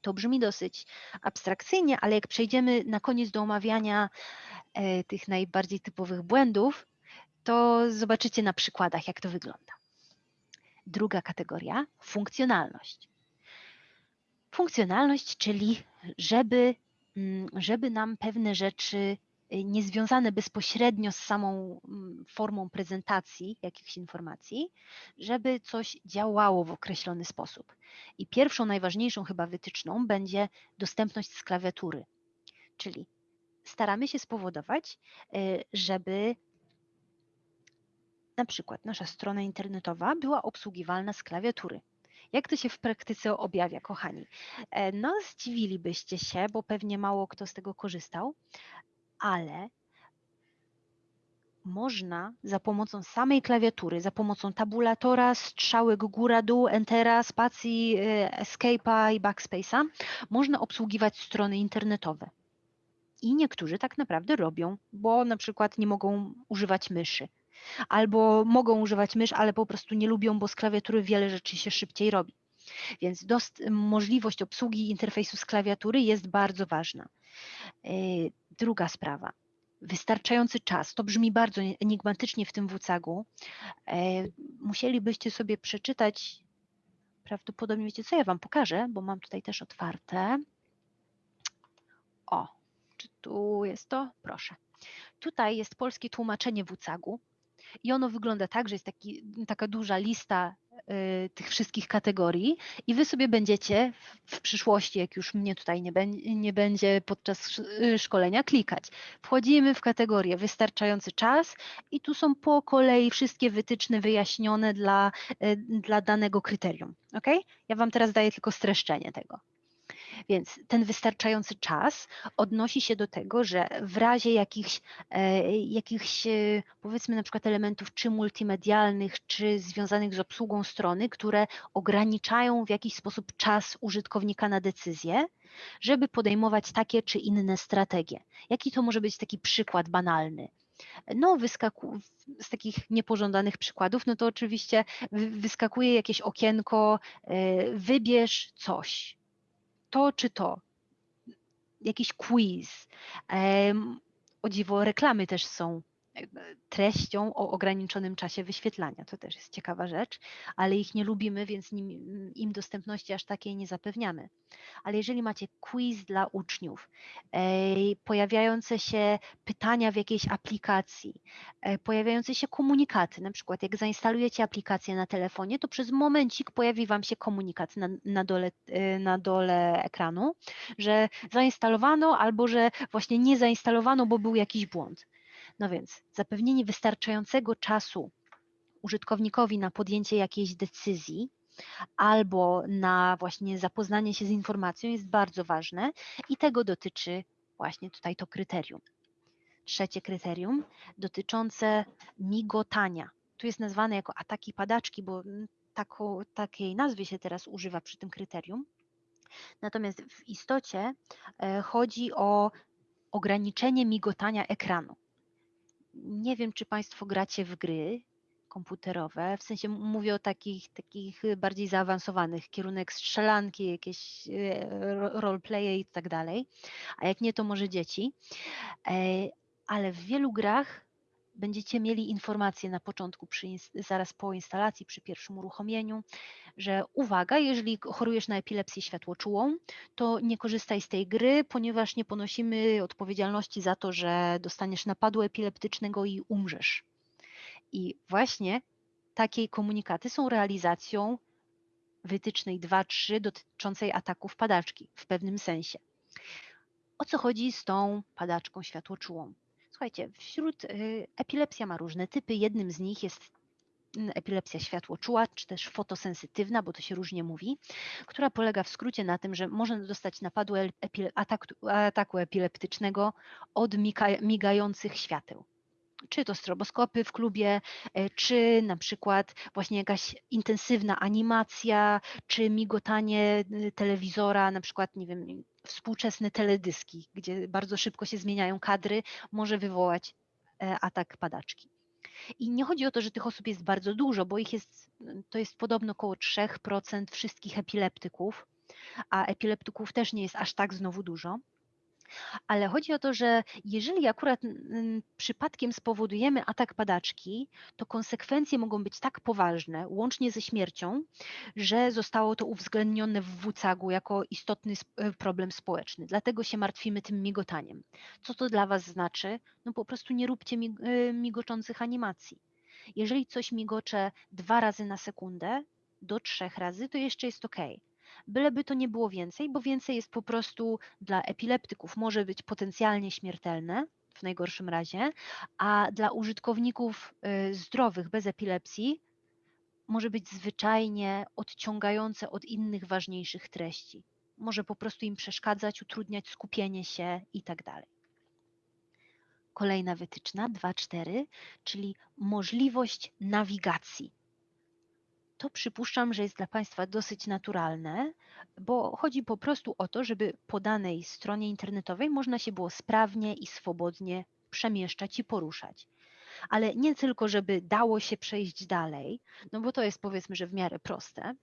To brzmi dosyć abstrakcyjnie, ale jak przejdziemy na koniec do omawiania e, tych najbardziej typowych błędów, to zobaczycie na przykładach, jak to wygląda. Druga kategoria funkcjonalność. Funkcjonalność, czyli żeby żeby nam pewne rzeczy y, niezwiązane bezpośrednio z samą mm, formą prezentacji jakichś informacji, żeby coś działało w określony sposób. I pierwszą, najważniejszą chyba wytyczną będzie dostępność z klawiatury, czyli staramy się spowodować, y, żeby na przykład nasza strona internetowa była obsługiwalna z klawiatury. Jak to się w praktyce objawia, kochani? E, no, zdziwilibyście się, bo pewnie mało kto z tego korzystał, ale można za pomocą samej klawiatury, za pomocą tabulatora, strzałek góra-dół, entera, spacji, e, escape'a i backspace'a, można obsługiwać strony internetowe. I niektórzy tak naprawdę robią, bo na przykład nie mogą używać myszy albo mogą używać mysz, ale po prostu nie lubią, bo z klawiatury wiele rzeczy się szybciej robi. Więc możliwość obsługi interfejsu z klawiatury jest bardzo ważna. E, druga sprawa. Wystarczający czas. To brzmi bardzo enigmatycznie w tym WCAG-u. E, musielibyście sobie przeczytać, prawdopodobnie wiecie co, ja Wam pokażę, bo mam tutaj też otwarte. O, czy tu jest to? Proszę. Tutaj jest polskie tłumaczenie WCAG-u. I ono wygląda tak, że jest taki, taka duża lista y, tych wszystkich kategorii i wy sobie będziecie w, przyszłości, jak już mnie tutaj nie, nie będzie podczas y, szkolenia, klikać. Wchodzimy w kategorię wystarczający czas i tu są po kolei wszystkie wytyczne wyjaśnione dla, y, dla danego kryterium. Ok? Ja Wam teraz daję tylko streszczenie tego. Więc ten wystarczający czas odnosi się do tego, że w razie jakichś, e, jakichś e, powiedzmy na przykład elementów czy multimedialnych, czy związanych z obsługą strony, które ograniczają w jakiś sposób czas użytkownika na decyzję, żeby podejmować takie czy inne strategie. Jaki to może być taki przykład banalny? No, wyskaku, z takich niepożądanych przykładów, no to oczywiście wyskakuje jakieś okienko, e, wybierz coś to czy to, jakiś quiz. O dziwo, reklamy też są treścią o ograniczonym czasie wyświetlania. To też jest ciekawa rzecz, ale ich nie lubimy, więc nim, im dostępności aż takiej nie zapewniamy. Ale jeżeli macie quiz dla uczniów, pojawiające się pytania w jakiejś aplikacji, e, pojawiające się komunikaty, na przykład jak zainstalujecie aplikację na telefonie, to przez momencik pojawi Wam się komunikat na, na, dole, e, na dole ekranu, że zainstalowano albo że właśnie nie zainstalowano, bo był jakiś błąd. No więc zapewnienie wystarczającego czasu użytkownikowi na podjęcie jakiejś decyzji albo na właśnie zapoznanie się z informacją jest bardzo ważne i tego dotyczy właśnie tutaj to kryterium. Trzecie kryterium dotyczące migotania. Tu jest nazwane jako ataki padaczki, bo tako, takiej nazwy się teraz używa przy tym kryterium. Natomiast w istocie e, chodzi o ograniczenie migotania ekranu nie wiem, czy Państwo gracie w gry, komputerowe, w sensie mówię o takich, takich bardziej zaawansowanych, kierunek strzelanki, jakieś e, roleplaye i tak dalej, a jak nie, to może dzieci. E, ale w wielu grach będziecie mieli informacje na początku, przy, zaraz po instalacji, przy pierwszym uruchomieniu, że uwaga, jeżeli chorujesz na epilepsję światłoczułą, to nie korzystaj z tej gry, ponieważ nie ponosimy odpowiedzialności za to, że dostaniesz napadu epileptycznego i umrzesz. I właśnie takie komunikaty są realizacją wytycznej 2-3 dotyczącej ataków padaczki w pewnym sensie. O co chodzi z tą padaczką światłoczułą? Słuchajcie, wśród y, epilepsja ma różne typy. Jednym z nich jest epilepsja światłoczuła, czy też fotosensytywna, bo to się różnie mówi, która polega w skrócie na tym, że można dostać napadu ataku, ataku epileptycznego od migających świateł czy to stroboskopy w klubie, e, czy na przykład właśnie jakaś intensywna animacja, czy migotanie y, telewizora, na przykład, nie wiem, współczesne teledyski, gdzie bardzo szybko się zmieniają kadry, może wywołać e, atak padaczki. I nie chodzi o to, że tych osób jest bardzo dużo, bo ich jest, to jest podobno około 3% wszystkich epileptyków, a epileptyków też nie jest aż tak znowu dużo ale chodzi o to, że jeżeli akurat przypadkiem spowodujemy atak padaczki, to konsekwencje mogą być tak poważne, łącznie ze śmiercią, że zostało to uwzględnione w WCAG-u jako istotny e, problem społeczny. Dlatego się martwimy tym migotaniem. Co to dla Was znaczy? No po prostu nie róbcie e, migoczących animacji. Jeżeli coś migocze dwa razy na sekundę, do trzech razy, to jeszcze jest ok byleby to nie było więcej, bo więcej jest po prostu dla epileptyków, może być potencjalnie śmiertelne w najgorszym razie, a dla użytkowników y, zdrowych bez epilepsji może być zwyczajnie odciągające od innych ważniejszych treści. Może po prostu im przeszkadzać, utrudniać skupienie się itd. Tak Kolejna wytyczna 2.4, czyli możliwość nawigacji to przypuszczam, że jest dla Państwa dosyć naturalne, bo chodzi po prostu o to, żeby po danej stronie internetowej można się było sprawnie i swobodnie przemieszczać i poruszać. Ale nie tylko, żeby dało się przejść dalej, no bo to jest powiedzmy, że w miarę proste,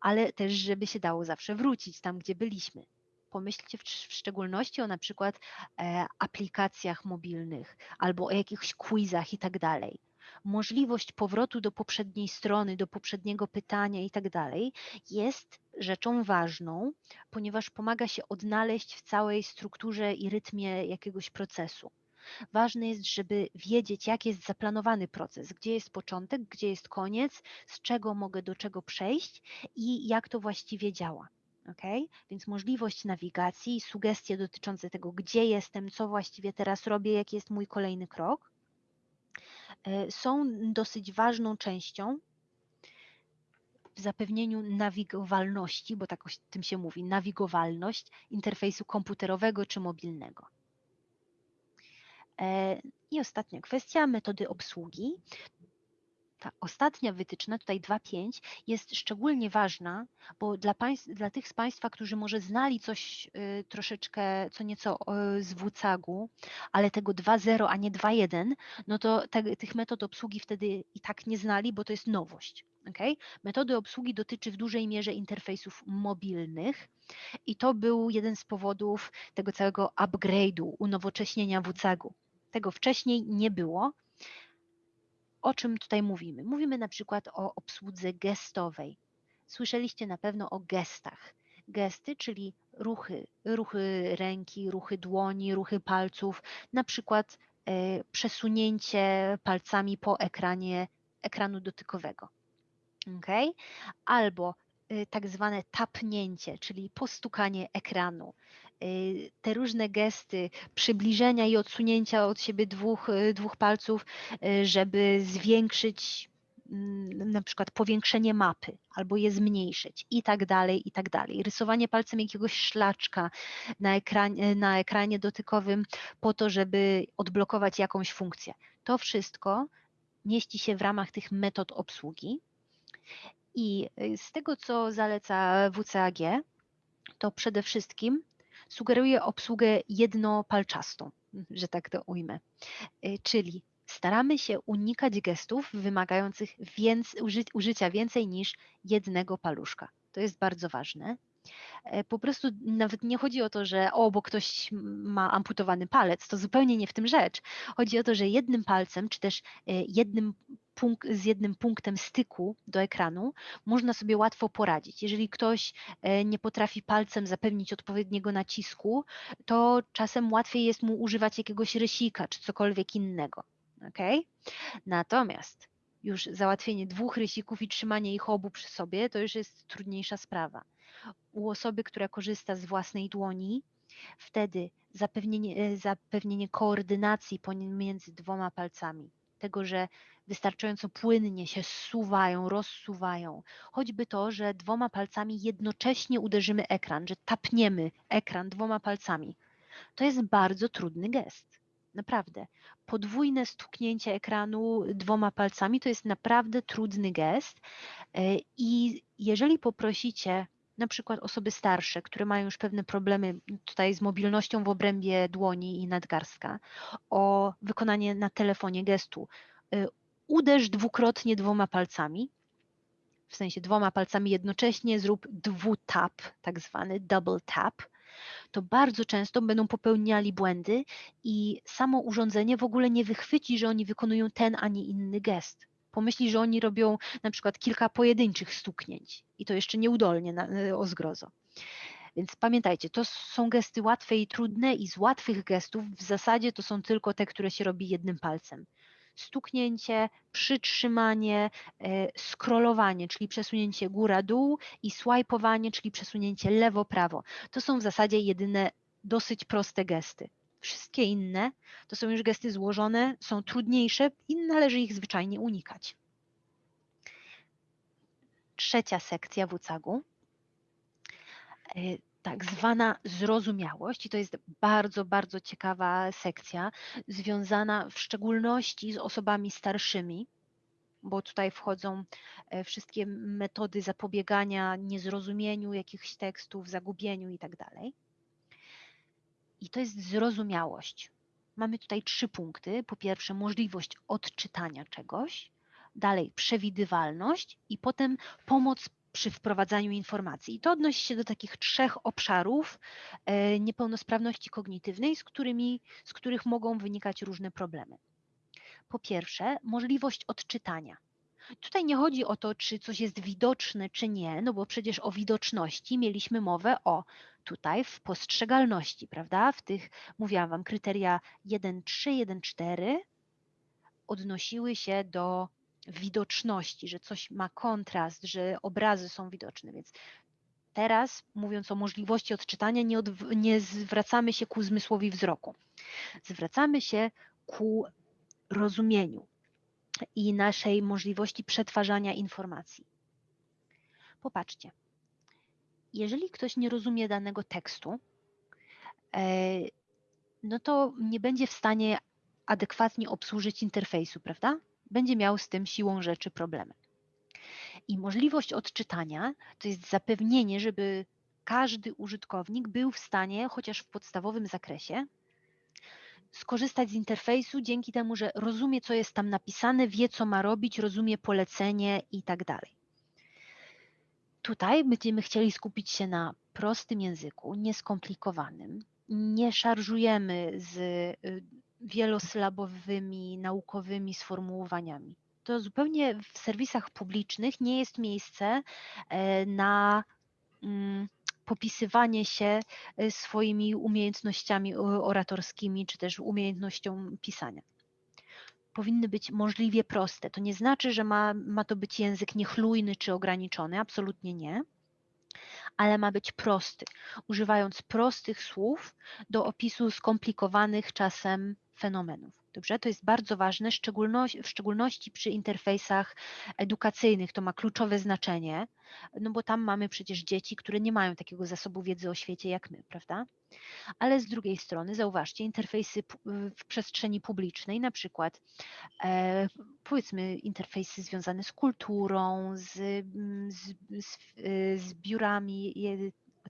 ale też, żeby się dało zawsze wrócić tam, gdzie byliśmy. Pomyślcie w, w szczególności o na przykład e, aplikacjach mobilnych albo o jakichś quizach i tak dalej możliwość powrotu do poprzedniej strony, do poprzedniego pytania i tak dalej, jest rzeczą ważną, ponieważ pomaga się odnaleźć w całej strukturze i rytmie jakiegoś procesu. Ważne jest, żeby wiedzieć, jak jest zaplanowany proces, gdzie jest początek, gdzie jest koniec, z czego mogę do czego przejść i jak to właściwie działa. Okay? Więc możliwość nawigacji, sugestie dotyczące tego, gdzie jestem, co właściwie teraz robię, jaki jest mój kolejny krok. E, są dosyć ważną częścią w zapewnieniu nawigowalności, bo tak o tym się mówi, nawigowalność interfejsu komputerowego czy mobilnego. E, I ostatnia kwestia, metody obsługi ta ostatnia wytyczna, tutaj 2.5, jest szczególnie ważna, bo dla, państw, dla tych z Państwa, którzy może znali coś y, troszeczkę, co nieco y, z WCAG-u, ale tego 2.0, a nie 2.1, no to te, tych metod obsługi wtedy i tak nie znali, bo to jest nowość. Okay? Metody obsługi dotyczy w dużej mierze interfejsów mobilnych i to był jeden z powodów tego całego upgrade'u, unowocześnienia WCAG-u. Tego wcześniej nie było, o czym tutaj mówimy? Mówimy na przykład o obsłudze gestowej. Słyszeliście na pewno o gestach. Gesty, czyli ruchy, ruchy ręki, ruchy dłoni, ruchy palców, na przykład e, przesunięcie palcami po ekranie ekranu dotykowego. Okay? Albo e, tak zwane tapnięcie, czyli postukanie ekranu, te różne gesty przybliżenia i odsunięcia od siebie dwóch, y, dwóch palców, y, żeby zwiększyć mm, na przykład powiększenie mapy albo je zmniejszyć i tak dalej, i tak dalej. Rysowanie palcem jakiegoś szlaczka na ekranie, na ekranie dotykowym po to, żeby odblokować jakąś funkcję. To wszystko mieści się w ramach tych metod obsługi i z tego, co zaleca WCAG, to przede wszystkim sugeruje obsługę jednopalczastą, że tak to ujmę. Y, czyli Staramy się unikać gestów wymagających uży, użycia więcej niż jednego paluszka. To jest bardzo ważne. E, po prostu nawet nie chodzi o to, że o, bo ktoś ma amputowany palec, to zupełnie nie w tym rzecz. Chodzi o to, że jednym palcem, czy też e, jednym punkt, z jednym punktem styku do ekranu można sobie łatwo poradzić. Jeżeli ktoś e, nie potrafi palcem zapewnić odpowiedniego nacisku, to czasem łatwiej jest mu używać jakiegoś rysika czy cokolwiek innego. Okay? Natomiast już załatwienie dwóch rysików i trzymanie ich obu przy sobie to już jest trudniejsza sprawa. U osoby, która korzysta z własnej dłoni, wtedy zapewnienie, e, zapewnienie koordynacji pomiędzy dwoma palcami, tego, że wystarczająco płynnie się zsuwają, rozsuwają. Choćby to, że dwoma palcami jednocześnie uderzymy ekran, że tapniemy ekran dwoma palcami. To jest bardzo trudny gest. Naprawdę. Podwójne stuknięcie ekranu dwoma palcami to jest naprawdę trudny gest. E, I jeżeli poprosicie na przykład osoby starsze, które mają już pewne problemy tutaj z mobilnością w obrębie dłoni i nadgarstka, o wykonanie na telefonie gestu. E, uderz dwukrotnie dwoma palcami, w sensie dwoma palcami jednocześnie, zrób dwutap, tak zwany double tap, to bardzo często będą popełniali błędy i samo urządzenie w ogóle nie wychwyci, że oni wykonują ten, a nie inny gest. Pomyśli, że oni robią na przykład kilka pojedynczych stuknięć i to jeszcze nieudolnie na, o zgrozo. Więc pamiętajcie, to są gesty łatwe i trudne i z łatwych gestów w zasadzie to są tylko te, które się robi jednym palcem stuknięcie, przytrzymanie, e, scrollowanie, czyli przesunięcie góra-dół i swipeowanie, czyli przesunięcie lewo-prawo. To są w zasadzie jedyne dosyć proste gesty. Wszystkie inne to są już gesty złożone, są trudniejsze i należy ich zwyczajnie unikać. Trzecia sekcja WCAG-u e, tak zwana zrozumiałość, i to jest bardzo, bardzo ciekawa sekcja, związana w szczególności z osobami starszymi, bo tutaj wchodzą e, wszystkie metody zapobiegania niezrozumieniu jakichś tekstów, zagubieniu itd. I to jest zrozumiałość. Mamy tutaj trzy punkty. Po pierwsze, możliwość odczytania czegoś, dalej przewidywalność i potem pomoc przy wprowadzaniu informacji. I to odnosi się do takich trzech obszarów e, niepełnosprawności kognitywnej, z, którymi, z których mogą wynikać różne problemy. Po pierwsze, możliwość odczytania. Tutaj nie chodzi o to, czy coś jest widoczne, czy nie, no bo przecież o widoczności mieliśmy mowę o tutaj w postrzegalności, prawda? W tych, mówiłam Wam, kryteria 1.3, 1.4 odnosiły się do widoczności, że coś ma kontrast, że obrazy są widoczne. Więc teraz, mówiąc o możliwości odczytania, nie, od, nie zwracamy się ku zmysłowi wzroku. Zwracamy się ku rozumieniu i naszej możliwości przetwarzania informacji. Popatrzcie, jeżeli ktoś nie rozumie danego tekstu, e, no to nie będzie w stanie adekwatnie obsłużyć interfejsu, prawda? będzie miał z tym siłą rzeczy problemy. I możliwość odczytania to jest zapewnienie, żeby każdy użytkownik był w stanie, chociaż w podstawowym zakresie, skorzystać z interfejsu dzięki temu, że rozumie, co jest tam napisane, wie, co ma robić, rozumie polecenie i tak dalej. Tutaj będziemy chcieli skupić się na prostym języku, nieskomplikowanym. Nie szarżujemy z y, wielosylabowymi, naukowymi sformułowaniami. To zupełnie w serwisach publicznych nie jest miejsce e, na mm, popisywanie się e, swoimi umiejętnościami oratorskimi, czy też umiejętnością pisania. Powinny być możliwie proste. To nie znaczy, że ma, ma to być język niechlujny czy ograniczony, absolutnie nie ale ma być prosty, używając prostych słów do opisu skomplikowanych czasem fenomenów. Dobrze, to jest bardzo ważne, w szczególności przy interfejsach edukacyjnych. To ma kluczowe znaczenie, no bo tam mamy przecież dzieci, które nie mają takiego zasobu wiedzy o świecie jak my, prawda? Ale z drugiej strony, zauważcie, interfejsy w przestrzeni publicznej, na przykład e, powiedzmy interfejsy związane z kulturą, z, z, z, z biurami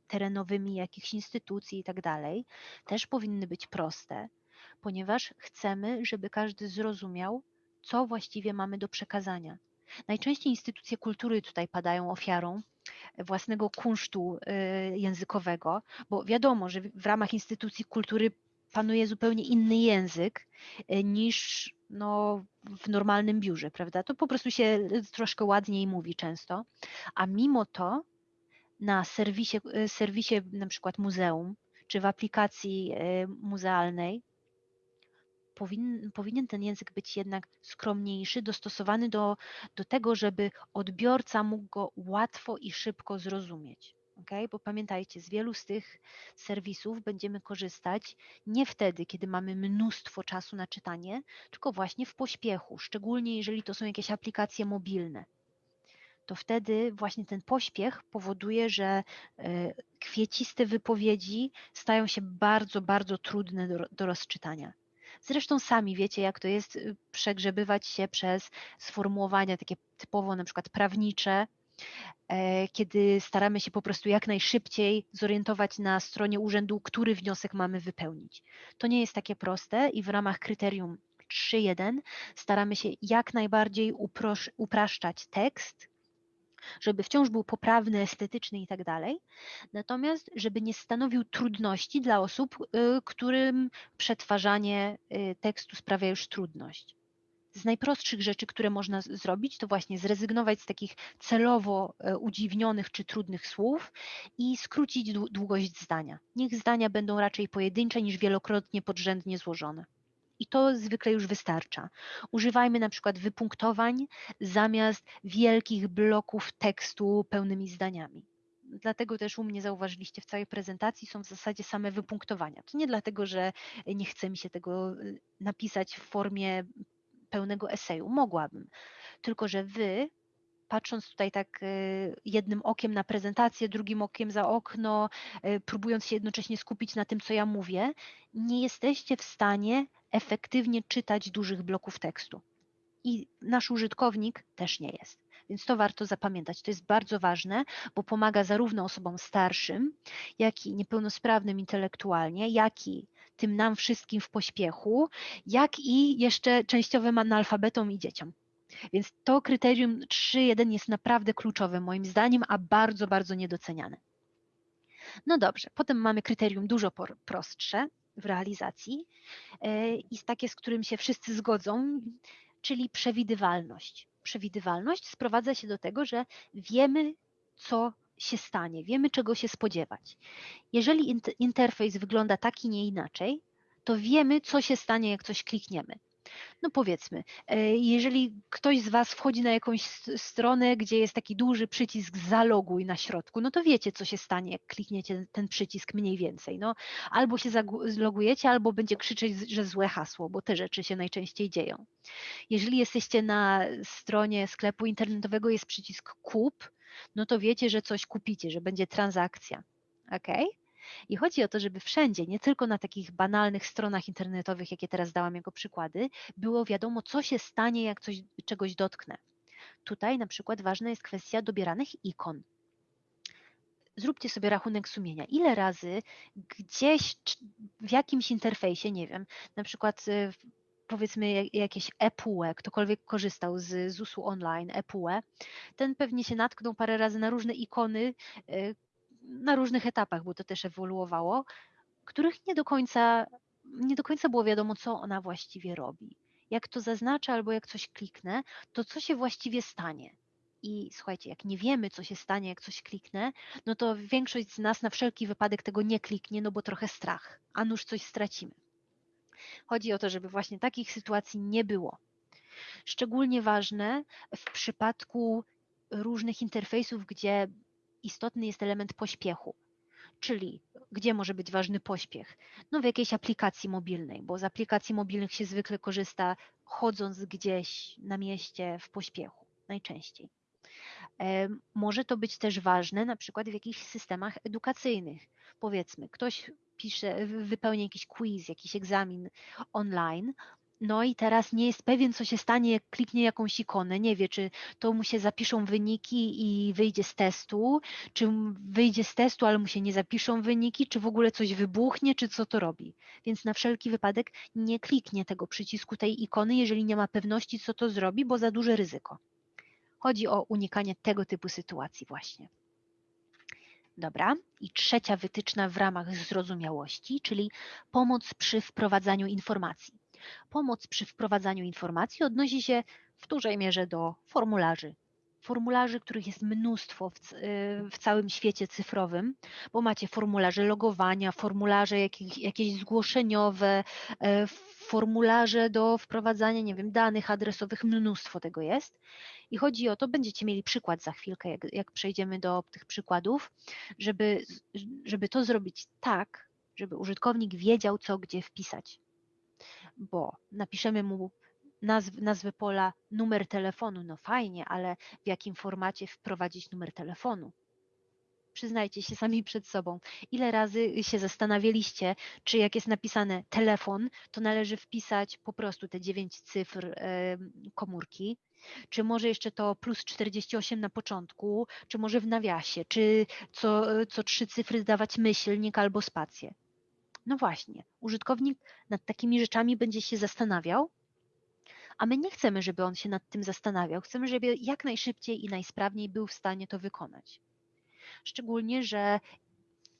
terenowymi jakichś instytucji i tak dalej, też powinny być proste ponieważ chcemy, żeby każdy zrozumiał, co właściwie mamy do przekazania. Najczęściej instytucje kultury tutaj padają ofiarą własnego kunsztu y, językowego, bo wiadomo, że w ramach instytucji kultury panuje zupełnie inny język y, niż no, w normalnym biurze, prawda? To po prostu się troszkę ładniej mówi często, a mimo to na serwisie, serwisie na przykład muzeum, czy w aplikacji muzealnej powin, powinien ten język być jednak skromniejszy, dostosowany do, do tego, żeby odbiorca mógł go łatwo i szybko zrozumieć. Okay? Bo pamiętajcie, z wielu z tych serwisów będziemy korzystać nie wtedy, kiedy mamy mnóstwo czasu na czytanie, tylko właśnie w pośpiechu, szczególnie jeżeli to są jakieś aplikacje mobilne. To wtedy właśnie ten pośpiech powoduje, że e, kwieciste wypowiedzi stają się bardzo, bardzo trudne do, do rozczytania. Zresztą sami wiecie, jak to jest y, przegrzebywać się przez sformułowania takie typowo na przykład prawnicze, e, kiedy staramy się po prostu jak najszybciej zorientować na stronie urzędu, który wniosek mamy wypełnić. To nie jest takie proste i w ramach kryterium 3.1 staramy się jak najbardziej upraszczać tekst, żeby wciąż był poprawny, estetyczny i tak dalej, natomiast żeby nie stanowił trudności dla osób, y, którym przetwarzanie y, tekstu sprawia już trudność. Z najprostszych rzeczy, które można zrobić, to właśnie zrezygnować z takich celowo y, udziwnionych czy trudnych słów i skrócić długość zdania. Niech zdania będą raczej pojedyncze niż wielokrotnie podrzędnie złożone i to zwykle już wystarcza. Używajmy na przykład wypunktowań zamiast wielkich bloków tekstu pełnymi zdaniami. Dlatego też u mnie zauważyliście w całej prezentacji są w zasadzie same wypunktowania. To nie dlatego, że nie chce mi się tego y, napisać w formie pełnego eseju. Mogłabym. Tylko, że wy patrząc tutaj tak y, jednym okiem na prezentację, drugim okiem za okno, y, próbując się jednocześnie skupić na tym, co ja mówię, nie jesteście w stanie efektywnie czytać dużych bloków tekstu. I nasz użytkownik też nie jest. Więc to warto zapamiętać. To jest bardzo ważne, bo pomaga zarówno osobom starszym, jak i niepełnosprawnym intelektualnie, jak i tym nam wszystkim w pośpiechu, jak i jeszcze częściowym analfabetom i dzieciom. Więc to kryterium 3.1 jest naprawdę kluczowe moim zdaniem, a bardzo, bardzo niedoceniane. No dobrze, potem mamy kryterium dużo prostsze w realizacji e, i takie, z którym się wszyscy zgodzą, czyli przewidywalność. Przewidywalność sprowadza się do tego, że wiemy, co się stanie, wiemy, czego się spodziewać. Jeżeli interfejs wygląda tak i nie inaczej, to wiemy, co się stanie, jak coś klikniemy no powiedzmy, e, jeżeli ktoś z Was wchodzi na jakąś stronę, gdzie jest taki duży przycisk zaloguj na środku, no to wiecie, co się stanie, jak klikniecie ten przycisk mniej więcej. No, albo się zalogujecie, albo będzie krzyczeć, że złe hasło, bo te rzeczy się najczęściej dzieją. Jeżeli jesteście na stronie sklepu internetowego, jest przycisk kup, no to wiecie, że coś kupicie, że będzie transakcja. ok? I chodzi o to, żeby wszędzie, nie tylko na takich banalnych stronach internetowych, jakie teraz dałam jako przykłady, było wiadomo, co się stanie, jak coś, czegoś dotknę. Tutaj na przykład ważna jest kwestia dobieranych ikon. Zróbcie sobie rachunek sumienia. Ile razy gdzieś w jakimś interfejsie, nie wiem, na przykład y, powiedzmy jakieś ePUE, ktokolwiek korzystał z ZUS-u online, ePUE, ten pewnie się natknął parę razy na różne ikony, y, na różnych etapach, bo to też ewoluowało, których nie do końca, nie do końca było wiadomo, co ona właściwie robi. Jak to zaznaczę albo jak coś kliknę, to co się właściwie stanie. I słuchajcie, jak nie wiemy, co się stanie, jak coś kliknę, no to większość z nas na wszelki wypadek tego nie kliknie, no bo trochę strach, a nuż coś stracimy. Chodzi o to, żeby właśnie takich sytuacji nie było. Szczególnie ważne w przypadku różnych interfejsów, gdzie istotny jest element pośpiechu. Czyli gdzie może być ważny pośpiech? No w jakiejś aplikacji mobilnej, bo z aplikacji mobilnych się zwykle korzysta chodząc gdzieś na mieście w pośpiechu, najczęściej. Może to być też ważne na przykład w jakichś systemach edukacyjnych. Powiedzmy, ktoś pisze, wypełnia jakiś quiz, jakiś egzamin online No i teraz nie jest pewien, co się stanie, jak kliknie jakąś ikonę. Nie wie, czy to mu się zapiszą wyniki i wyjdzie z testu, czy wyjdzie z testu, ale mu się nie zapiszą wyniki, czy w ogóle coś wybuchnie, czy co to robi. Więc na wszelki wypadek nie kliknie tego przycisku tej ikony, jeżeli nie ma pewności, co to zrobi, bo za duże ryzyko. Chodzi o unikanie tego typu sytuacji właśnie. Dobra. I trzecia wytyczna w ramach zrozumiałości, czyli pomoc przy wprowadzaniu informacji. Pomoc przy wprowadzaniu informacji odnosi się w dużej mierze do formularzy. Formularzy, których jest mnóstwo w, w całym świecie cyfrowym, bo macie formularze logowania, formularze jakieś, jakieś zgłoszeniowe, e, formularze do wprowadzania, nie wiem, danych adresowych, mnóstwo tego jest. I chodzi o to, będziecie mieli przykład za chwilkę, jak, jak przejdziemy do tych przykładów, żeby, żeby to zrobić tak, żeby użytkownik wiedział, co gdzie wpisać. Bo napiszemy mu nazw, nazwę pola numer telefonu, no fajnie, ale w jakim formacie wprowadzić numer telefonu? Przyznajcie się sami przed sobą. Ile razy się zastanawialiście, czy jak jest napisane telefon, to należy wpisać po prostu te dziewięć cyfr komórki, czy może jeszcze to plus 48 na początku, czy może w nawiasie, czy co, co trzy cyfry dawać myślnik albo spację. No właśnie, użytkownik nad takimi rzeczami będzie się zastanawiał, a my nie chcemy, żeby on się nad tym zastanawiał. Chcemy, żeby jak najszybciej i najsprawniej był w stanie to wykonać. Szczególnie, że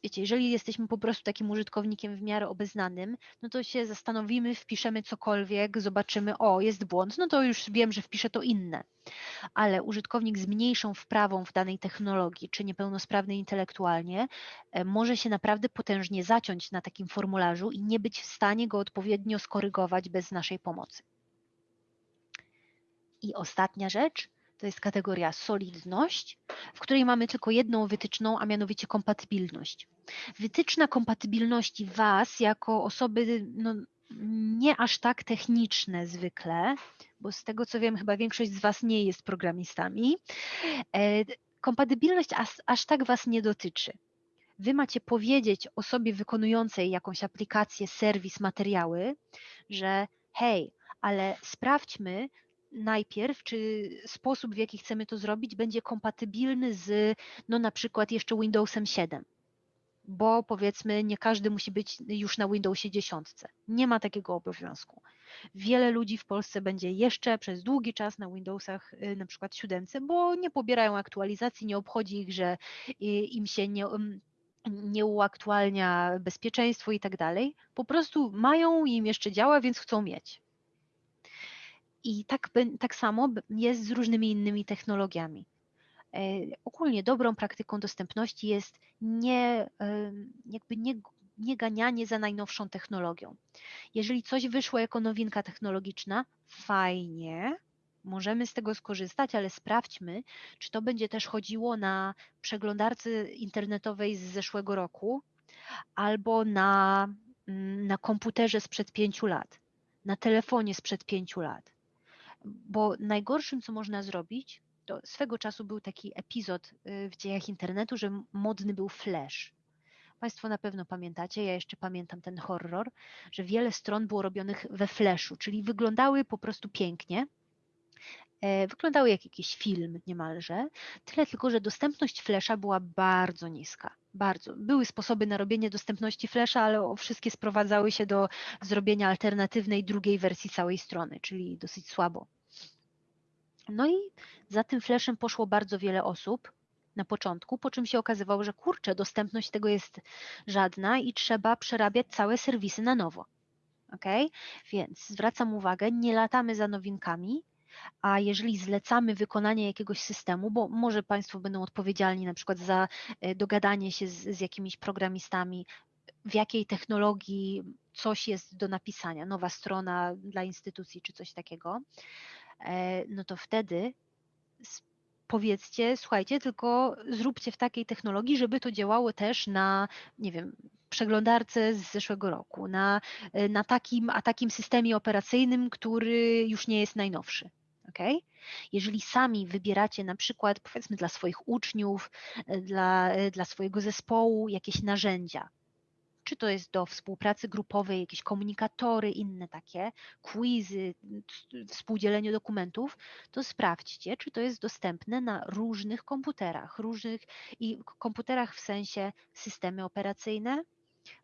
wiecie, jeżeli jesteśmy po prostu takim użytkownikiem w miarę obeznanym, no to się zastanowimy, wpiszemy cokolwiek, zobaczymy, o, jest błąd, no to już wiem, że wpiszę to inne. Ale użytkownik z mniejszą wprawą w danej technologii, czy niepełnosprawny intelektualnie, e, może się naprawdę potężnie zaciąć na takim formularzu i nie być w stanie go odpowiednio skorygować bez naszej pomocy. I ostatnia rzecz, to jest kategoria solidność, w której mamy tylko jedną wytyczną, a mianowicie kompatybilność. Wytyczna kompatybilności Was jako osoby no, nie aż tak techniczne zwykle, bo z tego co wiem, chyba większość z Was nie jest programistami. E, kompatybilność aż, aż tak Was nie dotyczy. Wy macie powiedzieć osobie wykonującej jakąś aplikację, serwis, materiały, że hej, ale sprawdźmy, najpierw, czy sposób, w jaki chcemy to zrobić, będzie kompatybilny z, no na przykład jeszcze Windowsem 7 bo powiedzmy nie każdy musi być już na Windowsie 10. Nie ma takiego obowiązku. Wiele ludzi w Polsce będzie jeszcze przez długi czas na Windowsach y, na przykład 7, bo nie pobierają aktualizacji, nie obchodzi ich, że y, im się nie, mm, nie uaktualnia bezpieczeństwo i tak dalej. Po prostu mają, im jeszcze działa, więc chcą mieć. I tak, tak samo jest z różnymi innymi technologiami. E, ogólnie dobrą praktyką dostępności jest nie, jakby nie, nie ganianie za najnowszą technologią. Jeżeli coś wyszło jako nowinka technologiczna, fajnie, możemy z tego skorzystać, ale sprawdźmy, czy to będzie też chodziło na przeglądarce internetowej z zeszłego roku albo na, mm, na komputerze sprzed pięciu lat, na telefonie sprzed pięciu lat bo najgorszym, co można zrobić, to swego czasu był taki epizod y, w dziejach internetu, że modny był flash. Państwo na pewno pamiętacie, ja jeszcze pamiętam ten horror, że wiele stron było robionych we flashu, czyli wyglądały po prostu pięknie, e, wyglądały jak jakiś film niemalże, tyle tylko, że dostępność flasha była bardzo niska. Bardzo. Były sposoby na robienie dostępności flasha, ale wszystkie sprowadzały się do zrobienia alternatywnej drugiej wersji całej strony, czyli dosyć słabo. No i za tym flashem poszło bardzo wiele osób na początku, po czym się okazywało, że kurczę, dostępność tego jest żadna i trzeba przerabiać całe serwisy na nowo. Ok? Więc zwracam uwagę, nie latamy za nowinkami, a jeżeli zlecamy wykonanie jakiegoś systemu, bo może Państwo będą odpowiedzialni na przykład za e, dogadanie się z, z jakimiś programistami, w jakiej technologii coś jest do napisania, nowa strona dla instytucji czy coś takiego, E, no to wtedy powiedzcie, słuchajcie, tylko zróbcie w takiej technologii, żeby to działało też na, nie wiem, przeglądarce z zeszłego roku, na, e, na takim, a takim systemie operacyjnym, który już nie jest najnowszy. Okay? Jeżeli sami wybieracie na przykład, powiedzmy, dla swoich uczniów, e, dla, dla swojego zespołu jakieś narzędzia, czy to jest do współpracy grupowej, jakieś komunikatory, inne takie, quizy, współdzielenie dokumentów, to sprawdźcie, czy to jest dostępne na różnych komputerach, różnych i komputerach w sensie systemy operacyjne,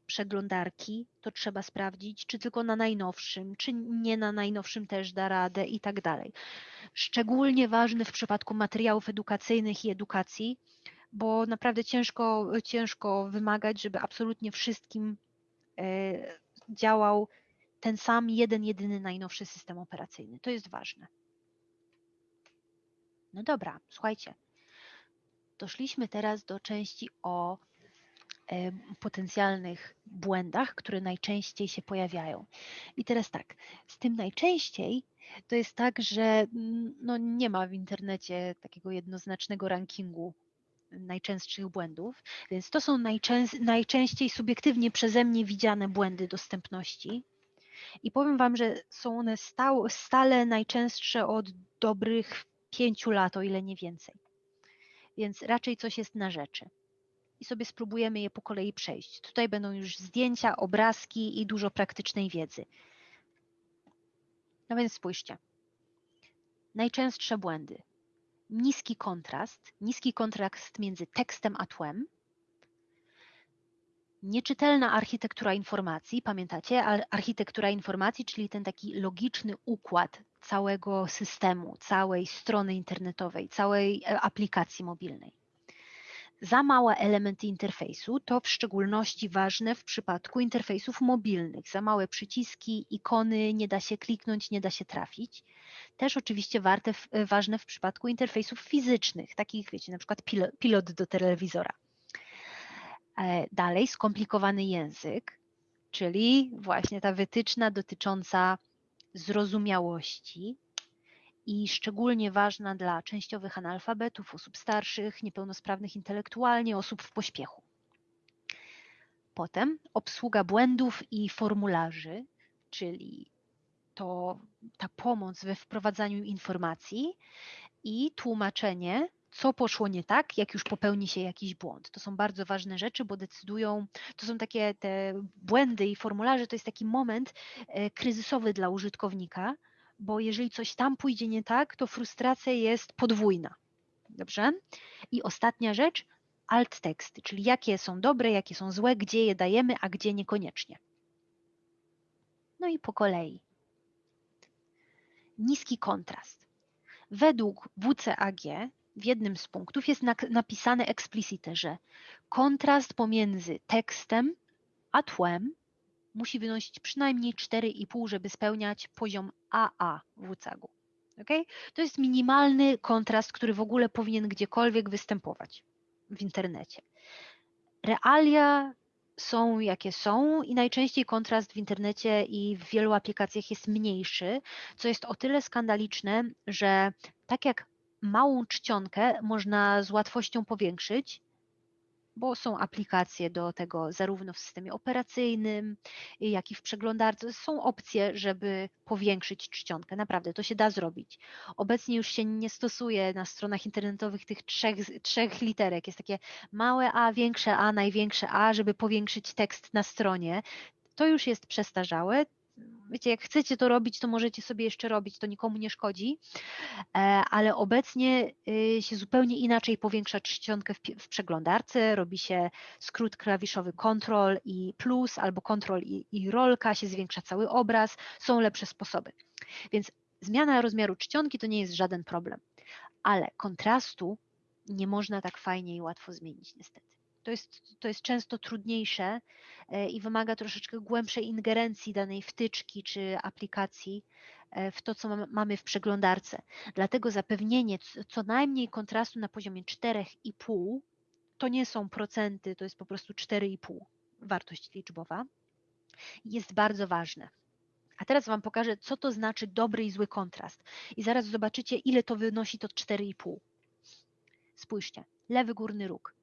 przeglądarki, to trzeba sprawdzić, czy tylko na najnowszym, czy nie na najnowszym też da radę i tak dalej. Szczególnie ważne w przypadku materiałów edukacyjnych i edukacji, bo naprawdę ciężko, ciężko wymagać, żeby absolutnie wszystkim e, działał ten sam jeden, jedyny najnowszy system operacyjny. To jest ważne. No dobra, słuchajcie. Doszliśmy teraz do części o potencjalnych błędach, które najczęściej się pojawiają. I teraz tak, z tym najczęściej to jest tak, że mm, no nie ma w internecie takiego jednoznacznego rankingu najczęstszych błędów, więc to są najczęściej subiektywnie przeze mnie widziane błędy dostępności. I powiem Wam, że są one stale najczęstsze od dobrych pięciu lat, o ile nie więcej. Więc raczej coś jest na rzeczy. I sobie spróbujemy je po kolei przejść. Tutaj będą już zdjęcia, obrazki i dużo praktycznej wiedzy. No więc spójrzcie. Najczęstsze błędy niski kontrast, niski kontrast między tekstem a tłem, nieczytelna architektura informacji, pamiętacie? Architektura informacji, czyli ten taki logiczny układ całego systemu, całej strony internetowej, całej e, aplikacji mobilnej. Za małe elementy interfejsu to w szczególności ważne w przypadku interfejsów mobilnych. Za małe przyciski, ikony, nie da się kliknąć, nie da się trafić. Też oczywiście warte, ważne w przypadku interfejsów fizycznych, takich wiecie, na przykład pilot do telewizora. E, dalej skomplikowany język, czyli właśnie ta wytyczna dotycząca zrozumiałości, i szczególnie ważna dla częściowych analfabetów, osób starszych, niepełnosprawnych intelektualnie, osób w pośpiechu. Potem obsługa błędów i formularzy, czyli to ta pomoc we wprowadzaniu informacji i tłumaczenie, co poszło nie tak, jak już popełni się jakiś błąd. To są bardzo ważne rzeczy, bo decydują, to są takie te błędy i formularze, to jest taki moment e, kryzysowy dla użytkownika, bo jeżeli coś tam pójdzie nie tak, to frustracja jest podwójna. Dobrze? I ostatnia rzecz, alt teksty, czyli jakie są dobre, jakie są złe, gdzie je dajemy, a gdzie niekoniecznie. No i po kolei. Niski kontrast. Według WCAG w jednym z punktów jest napisane eksplicite, że kontrast pomiędzy tekstem a tłem musi wynosić przynajmniej 4,5, żeby spełniać poziom AA w WCAG-u. Okay? To jest minimalny kontrast, który w ogóle powinien gdziekolwiek występować w internecie. Realia są jakie są i najczęściej kontrast w internecie i w wielu aplikacjach jest mniejszy, co jest o tyle skandaliczne, że tak jak małą czcionkę można z łatwością powiększyć, bo są aplikacje do tego zarówno w systemie operacyjnym, jak i w przeglądarce. Są opcje, żeby powiększyć czcionkę. Naprawdę, to się da zrobić. Obecnie już się nie stosuje na stronach internetowych tych trzech, trzech literek. Jest takie małe A, większe A, największe A, żeby powiększyć tekst na stronie. To już jest przestarzałe wiecie, jak chcecie to robić, to możecie sobie jeszcze robić, to nikomu nie szkodzi, e, ale obecnie y, się zupełnie inaczej powiększa czcionkę w, przeglądarce, robi się skrót klawiszowy Ctrl i plus albo Ctrl i, i rolka, się zwiększa cały obraz, są lepsze sposoby. Więc zmiana rozmiaru czcionki to nie jest żaden problem, ale kontrastu nie można tak fajnie i łatwo zmienić niestety to jest, to jest często trudniejsze e, i wymaga troszeczkę głębszej ingerencji danej wtyczki czy aplikacji e, w to, co mamy w przeglądarce. Dlatego zapewnienie co najmniej kontrastu na poziomie 4,5 to nie są procenty, to jest po prostu 4,5 wartość liczbowa, jest bardzo ważne. A teraz Wam pokażę, co to znaczy dobry i zły kontrast. I zaraz zobaczycie, ile to wynosi to 4,5. Spójrzcie, lewy górny róg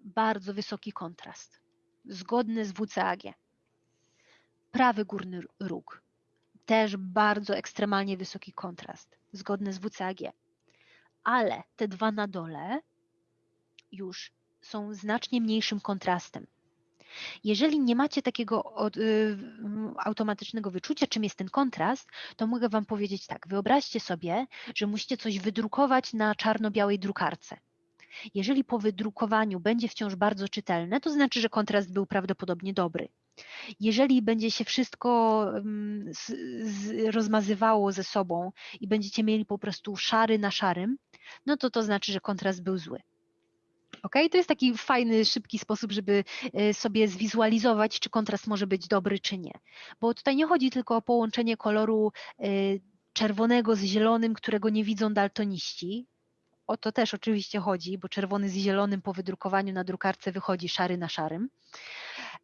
bardzo wysoki kontrast, zgodny z WCAG. Prawy górny róg, też bardzo ekstremalnie wysoki kontrast, zgodny z WCAG. Ale te dwa na dole już są znacznie mniejszym kontrastem. Jeżeli nie macie takiego od, y, automatycznego wyczucia, czym jest ten kontrast, to mogę Wam powiedzieć tak. Wyobraźcie sobie, że musicie coś wydrukować na czarno-białej drukarce. Jeżeli po wydrukowaniu będzie wciąż bardzo czytelne, to znaczy, że kontrast był prawdopodobnie dobry. Jeżeli będzie się wszystko z, z, rozmazywało ze sobą i będziecie mieli po prostu szary na szarym, no to to znaczy, że kontrast był zły. Ok, to jest taki fajny, szybki sposób, żeby e, sobie zwizualizować, czy kontrast może być dobry, czy nie. Bo tutaj nie chodzi tylko o połączenie koloru e, czerwonego z zielonym, którego nie widzą daltoniści. O to też oczywiście chodzi, bo czerwony z zielonym po wydrukowaniu na drukarce wychodzi szary na szarym.